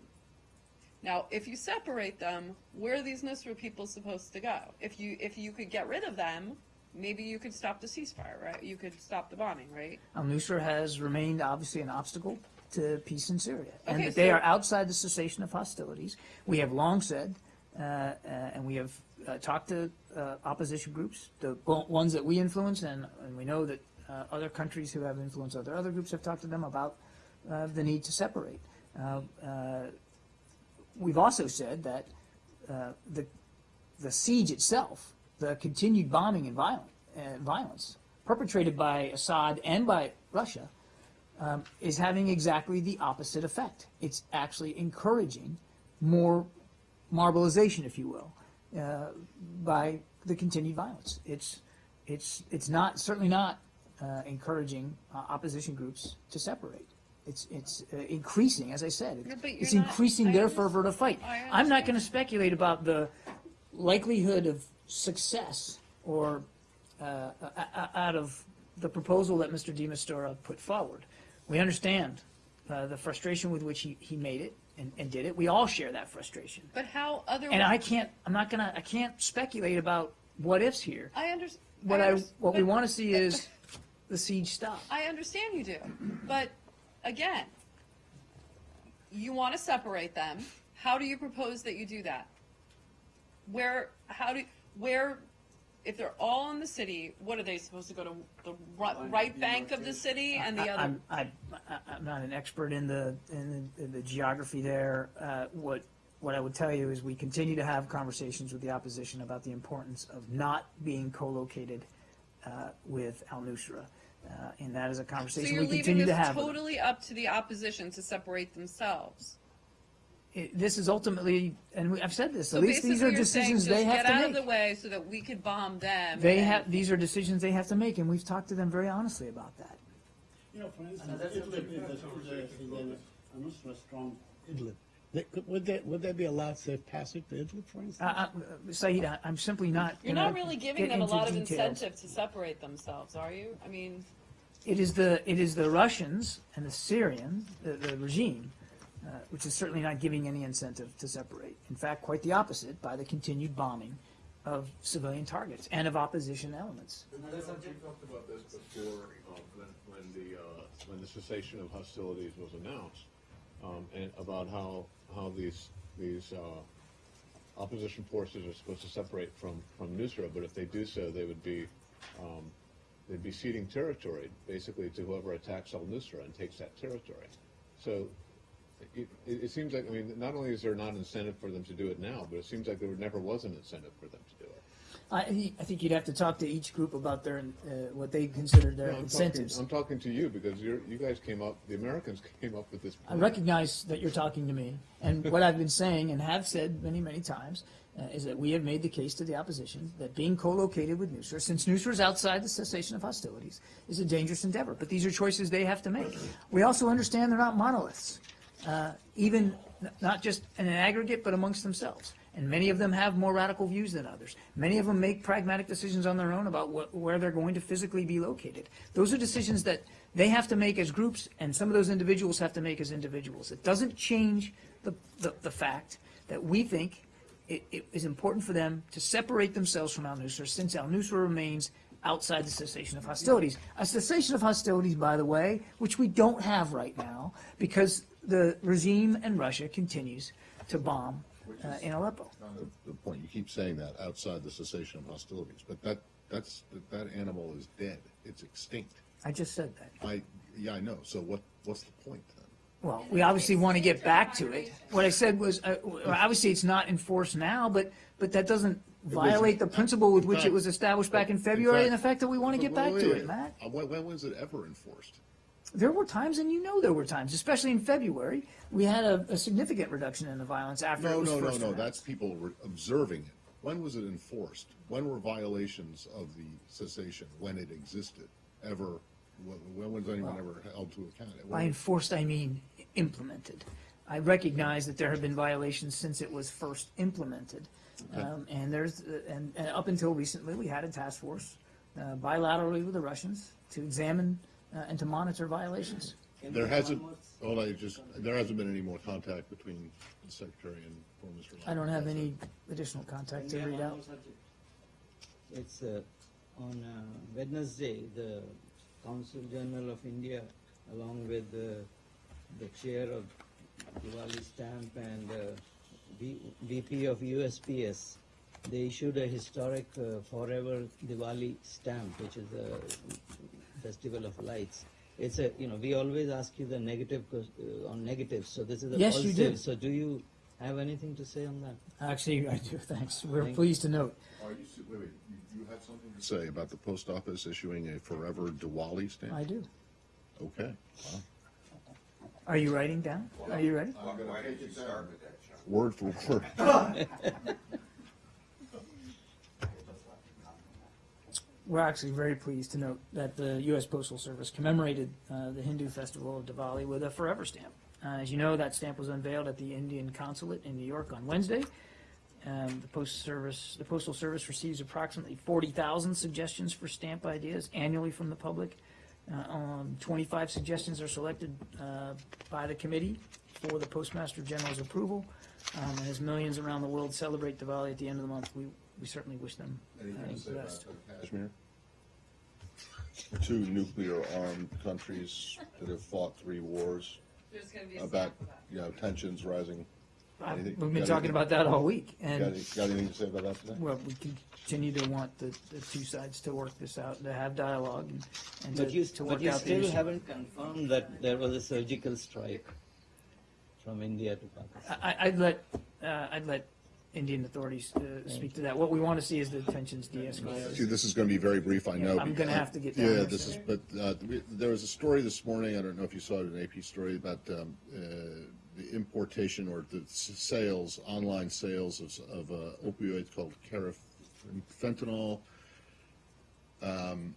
Now, if you separate them, where are these Nusra people supposed to go? If you, if you could get rid of them, maybe you could stop the ceasefire, right? You could stop the bombing, right? Al Nusra has remained obviously an obstacle to peace in Syria, and Okay, that they are outside the cessation of hostilities. We have long said, uh, uh, and we have uh, talked to uh, opposition groups, the ones that we influence, and, and we know that uh, other countries who have influence other other groups have talked to them about uh, the need to separate. Uh, uh, we've also said that uh, the the siege itself, the continued bombing and violent, uh, violence perpetrated by Assad and by Russia, um, is having exactly the opposite effect. It's actually encouraging more marbleization, if you will, uh, by the continued violence. It's it's it's not certainly not uh, encouraging uh, opposition groups to separate. It's, it's uh, increasing, as I said, but it's not- increasing I their fervor to fight. I'm not gonna speculate about the likelihood of success or, uh, o- o- out of the proposal that Mr. de Mistura put forward. We understand, uh, the frustration with which he, he made it and, and did it. We all share that frustration. But how other? And I can't, I'm not gonna, I can't speculate about what ifs here. I understand. What I, what we wanna see is [laughs] the siege stop. I understand you do, but again, you want to separate them. How do you propose that you do that? Where, how do, where, if they're all in the city, what are they supposed to go to the right, right bank of the city and the I- other? I'm, I, I- I'm not an expert in the, in the, in the geography there. Uh, what, what I would tell you is we continue to have conversations with the opposition about the importance of not being co-located, uh, with Al-Nusra. Uh, and that is a So conversation you're we leaving continue to this have with them. totally up to the opposition to separate themselves. It- This is ultimately, and we- I've said this, So at least these are basically you're saying decisions they just have get to out of the make. way so that we could bomb them. They and- have, these are decisions they have to make, and we've talked to them very honestly about that. You know, for instance, Idlib is a, is a, is a, a Nusra strong Idlib. They- could- Would they, would they be allowed safe passage to Idlib, for instance? Uh, uh, Saeed, I- I'm simply not. You're gonna not really giving get them a into lot of details. incentive to separate themselves, are you? I mean, It is the, it is the Russians and the Syrian, the, the regime, uh, which is certainly not giving any incentive to separate. In fact, quite the opposite by the continued bombing of civilian targets and of opposition elements. We talked about this before, um, when, when the, uh, when the cessation of hostilities was announced, um, and about how, how these, these, uh, opposition forces are supposed to separate from, from Nusra, but if they do so, they would be, um, they'd be ceding territory, basically, to whoever attacks al-Nusra and takes that territory. So, it, it, seems like, I mean, not only is there not incentive for them to do it now, but it seems like there never was an incentive for them to do it. I, I think you'd have to talk to each group about their, uh, what they consider their No, I'm incentives. Talking, I'm talking to you because you're, you guys came up, the Americans [laughs] came up with this. I recognize that you're talking to me, and [laughs] what I've been saying and have said many, many times uh, is that we have made the case to the opposition that being co-located with Nusra, since Nusra is outside the cessation of hostilities, is a dangerous endeavor. But these are choices they have to make. We also understand they're not monoliths, uh, even not just in an aggregate, but amongst themselves. And many of them have more radical views than others. Many of them make pragmatic decisions on their own about wh- where they're going to physically be located. Those are decisions that they have to make as groups, and some of those individuals have to make as individuals. It doesn't change the, the, the fact that we think it, it is important for them to separate themselves from al-Nusra, since al-Nusra remains outside the cessation of hostilities. A cessation of hostilities, by the way, which we don't have right now, because the regime in Russia continues to bomb uh, in Aleppo. The point, you keep saying that, outside the cessation of hostilities, but that, that's, that- that animal is dead. It's extinct. I just said that. I, yeah, I know. So what, what's the point then? Well, we obviously want to get back to it. What I said was, uh, obviously, it's not enforced now, but, but that doesn't violate the principle with which it was established back in February and the fact that we want to get back to it, Matt. Uh, When, when was it ever enforced? There were times, and you know there were times, especially in February, we had a, a significant reduction in the violence after it No, was no, no, first no, announced. that's people observing it. When was it enforced? When were violations of the cessation, when it existed, ever, when- was anyone ever held to account? By enforced, I mean implemented. I recognize that there have been violations since it was first implemented. Um, and there's, uh, and, and up until recently, we had a task force uh, bilaterally with the Russians to examine uh, and to monitor violations. There hasn't, hold on, just, there hasn't been any more contact between the secretary and poor Mr. I don't have any additional contact to read out. It's uh, on uh, Wednesday, the Consul General of India, along with uh, the chair of Diwali Stamp and uh, V- VP of USPS, they issued a historic uh, Forever Diwali stamp, which is a festival of lights. It's a, you know, we always ask you the negative uh, on negatives, so this is a Yes, you positive. do. So do you have anything to say on that? Actually, I do, [laughs] thanks. We're Thank- pleased to note. Are you, s- wait, wait, you, you had something to say about the post office issuing a forever Diwali stamp? I do. Okay. Wow. Are you writing down? Are you ready? Why why did you start with that, Word for word. [laughs] [laughs] we're actually very pleased to note that the U.S. Postal Service commemorated uh, the Hindu festival of Diwali with a forever stamp. Uh, as you know, that stamp was unveiled at the Indian consulate in New York on Wednesday. Um, the Postal Service, the Postal Service receives approximately 40,000 suggestions for stamp ideas annually from the public. Uh, um, 25 suggestions are selected uh, by the committee for the Postmaster General's approval. Um, and as millions around the world celebrate Diwali at the end of the month, we, we certainly wish them uh, Anything to the about best. Kashmir? Two nuclear-armed countries that have fought three wars There's gonna be a about, stamp you know, tensions rising. I- Anything- We've been got talking anything- about that all week, Got and, any- got anything to say about that today? well, we continue to want the, the two sides to work this out, to have dialogue and- and But you, to, to but work you out the still issue. haven't confirmed that there was a surgical strike from India to Pakistan. I, I'd let, uh, I'd let Indian authorities, uh, speak to that. What we want to see is the tensions See, de-escalate. this is gonna be very brief, I know. I'm gonna have to get down Yeah, there this is, but, uh, we- there was a story this morning, I don't know if you saw it, an AP story about, um, uh, the importation or the sales, online sales of, of uh, opioids called carfentanil, um,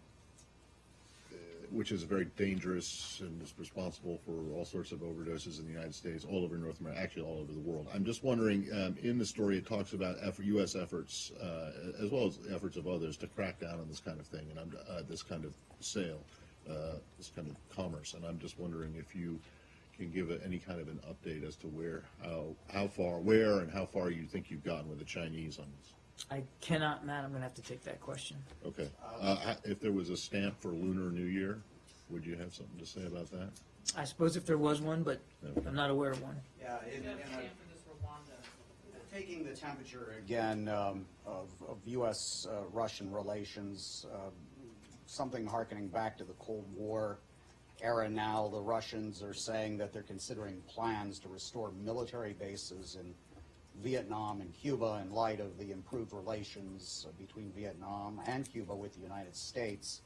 which is very dangerous and is responsible for all sorts of overdoses in the United States, all over North America, actually all over the world. I'm just wondering, um, in the story, it talks about effort, U.S. efforts, uh, as well as efforts of others to crack down on this kind of thing, and uh, this kind of sale, uh, this kind of commerce, and I'm just wondering if you can give a- any kind of an update as to where, how, how far, where and how far you think you've gotten with the Chinese on this. I cannot, Matt, I'm gonna have to take that question. Okay. Uh, ha- if there was a stamp for Lunar New Year, would you have something to say about that? I suppose if there was one, but I'm not aware of one. Yeah, in, We have a in a- stamp for this Rwanda. taking the temperature again um, of, of U.S.-Russian relations, uh, something harkening back to the Cold War era now, the Russians are saying that they're considering plans to restore military bases in Vietnam and Cuba in light of the improved relations uh, between Vietnam and Cuba with the United States.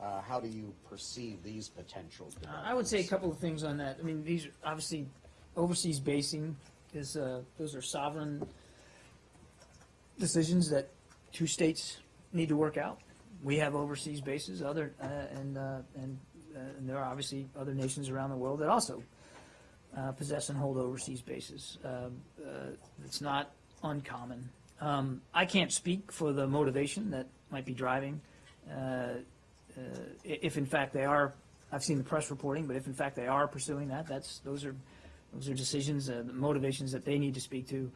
Uh, How do you perceive these potential. I would say a couple of things on that. I mean, these, are obviously, overseas basing is, uh, those are sovereign decisions that two states need to work out. We have overseas bases, other, uh, and, uh, and, uh, and there are obviously other nations around the world that also uh, possess and hold overseas bases. Um, uh, It's not uncommon. Um, I can't speak for the motivation that might be driving uh, uh, if in fact they are, I've seen the press reporting, but if in fact they are pursuing that, that's, those are, those are decisions, uh, the motivations that they need to speak to,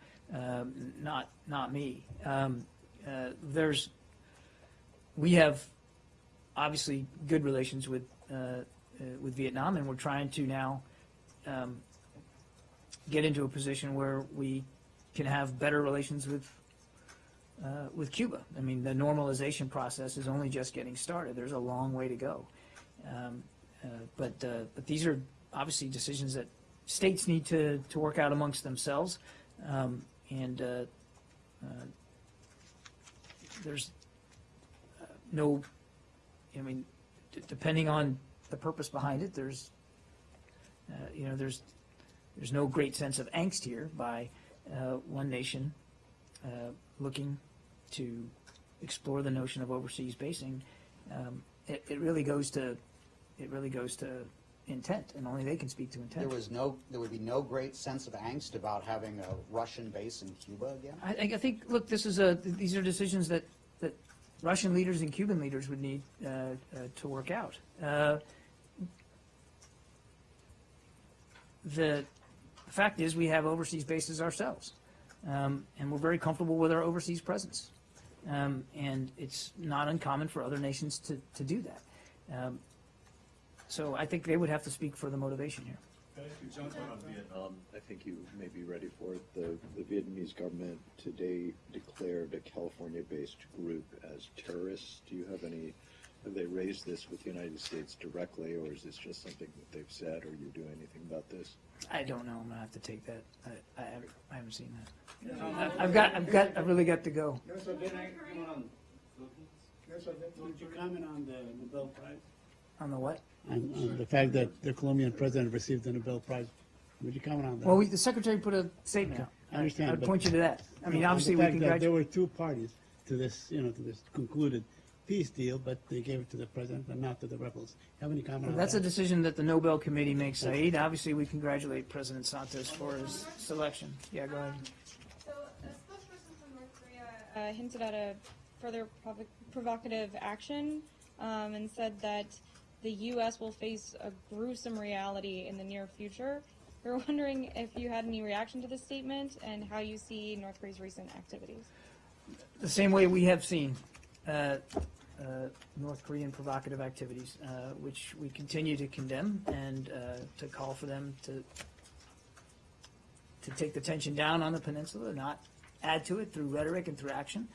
not, not me. Um, uh, There's, we have obviously good relations with, uh, uh, with Vietnam, and we're trying to now um, get into a position where we can have better relations with, uh, with Cuba. I mean, the normalization process is only just getting started. There's a long way to go. Um, uh, But, uh, but these are obviously decisions that states need to, to work out amongst themselves. Um, And uh, uh, there's uh, no, I mean, depending on the purpose behind it, there's, you know, there's, there's no great sense of angst here by uh, one nation uh, looking to explore the notion of overseas basing. Um, It, it really goes to, it really goes to intent, and only they can speak to intent. There was no, there would be no great sense of angst about having a Russian base in Cuba again? I, I think, look, this is a, these are decisions that, that Russian leaders and Cuban leaders would need uh, uh, to work out. Uh, The fact is, we have overseas bases ourselves, um, and we're very comfortable with our overseas presence. Um, And it's not uncommon for other nations to, to do that. Um, So I think they would have to speak for the motivation here. On Vietnam, I think you may be ready for it. The, the Vietnamese government today declared a California-based group as terrorists. Do you have any, have they raised this with the United States directly, or is this just something that they've said, or you do anything about this? I don't know, I'm gonna have to take that. I, I haven't, I haven't seen that. I- I've got, I've got, I've really got to go. Yes, sir, did I, come on. Would you comment on the Nobel Prize? On the what? On, on the fact that the Colombian president received the Nobel Prize. Would you comment on that? Well, we, the secretary put a statement out. I understand, I'd but- point you to that. I mean, No, obviously, the we fact that There congratulate, were two parties to this, you know, to this concluded peace deal, but they gave it to the president and not to the rebels. Have any comment on That's a that? decision that the Nobel Committee makes, Saeed. Obviously, we congratulate President Santos for his selection. Yeah, go ahead. So, a spokesperson from North Korea uh, hinted at a further provo- provocative action um, and said that the U.S. will face a gruesome reality in the near future. We were [laughs] wondering if you had any reaction to this statement and how you see North Korea's recent activities. The same way we have seen uh, uh, North Korean provocative activities, uh, which we continue to condemn and uh, to call for them to to take the tension down on the peninsula, not add to it through rhetoric and through action.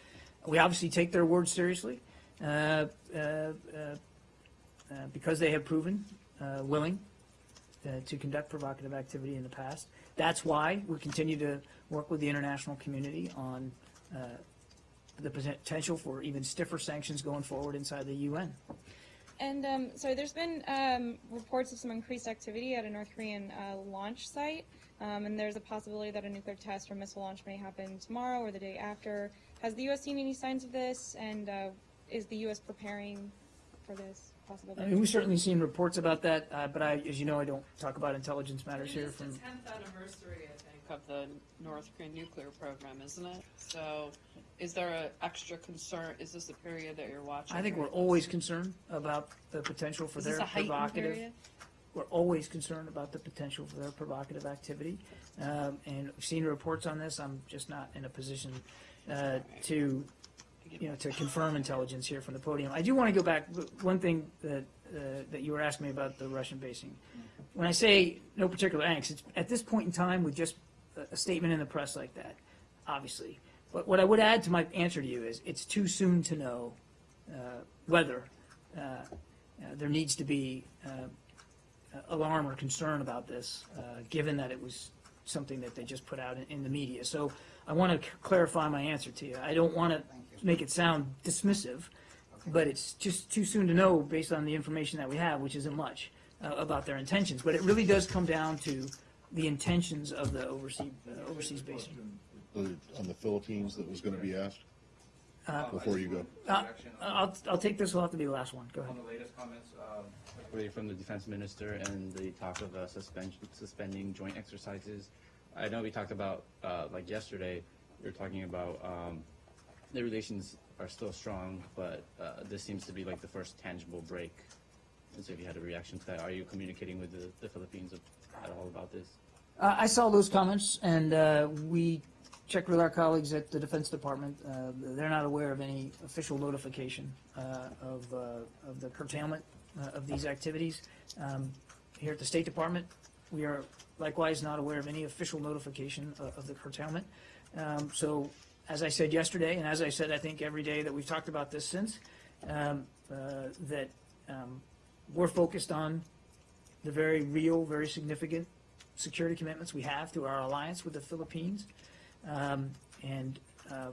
We obviously take their words seriously uh, because they have proven willing to conduct provocative activity in the past. That's why we continue to work with the international community on the potential for even stiffer sanctions going forward inside the UN. And um, so there's been um, reports of some increased activity at a North Korean uh, launch site, um, and there's a possibility that a nuclear test or missile launch may happen tomorrow or the day after. Has the U.S. seen any signs of this, and uh, is the U.S. preparing for this possible? I mean, we've certainly seen reports about that, uh, but I, as you know, I don't talk about intelligence matters It here is the from 10th anniversary, I think, of the North Korean nuclear program, isn't it? So is there an extra concern, is this a period that you're watching? I think we're always concerned about the potential for Is their this a heightened provocative. period? We're always concerned about the potential for their provocative activity, um, and we've seen reports on this. I'm just not in a position uh, to, you know, to confirm intelligence here from the podium. I do want to go back. One thing that uh, that you were asking me about the Russian basing. When I say no particular angst, it's at this point in time with just a, statement in the press like that, obviously. But what I would add to my answer to you is it's too soon to know uh, whether uh, uh, there needs to be uh, alarm or concern about this, uh, given that it was something that they just put out in, in the media. So I want to clarify my answer to you. I don't want to make it sound dismissive, but it's just too soon to know based on the information that we have, which isn't much, uh, about their intentions. But it really does come down to the intentions of the overseas, uh, overseas basing. On the Philippines that was gonna be asked, Uh, before you go. Uh, I'll, I'll take this, will have to be the last one. Go ahead. On the latest comments, um, particularly from the defense minister and the talk of uh, suspension, suspending joint exercises. I know we talked about, uh, like yesterday, we were talking about um, the relations are still strong, but uh, this seems to be like the first tangible break. And so if you had a reaction to that, are you communicating with the, the Philippines at all about this? Uh, I saw those comments, and uh, we checked with our colleagues at the Defense Department. Uh, They're not aware of any official notification uh, of, uh, of the curtailment uh, of these activities. Um, Here at the State Department, we are likewise not aware of any official notification of, the curtailment. Um, So, as I said yesterday, and as I said, I think every day that we've talked about this since, um, that um, we're focused on the very real, very significant security commitments we have through our alliance with the Philippines. Um, and uh,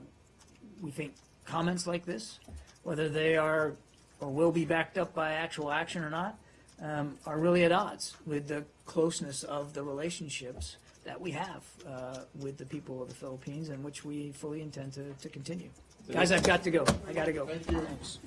we think comments like this, whether they are or will be backed up by actual action or not, um, are really at odds with the closeness of the relationships that we have uh, with the people of the Philippines and which we fully intend to, to continue. Guys, I've got to go. I got to go. Thank you. Thanks.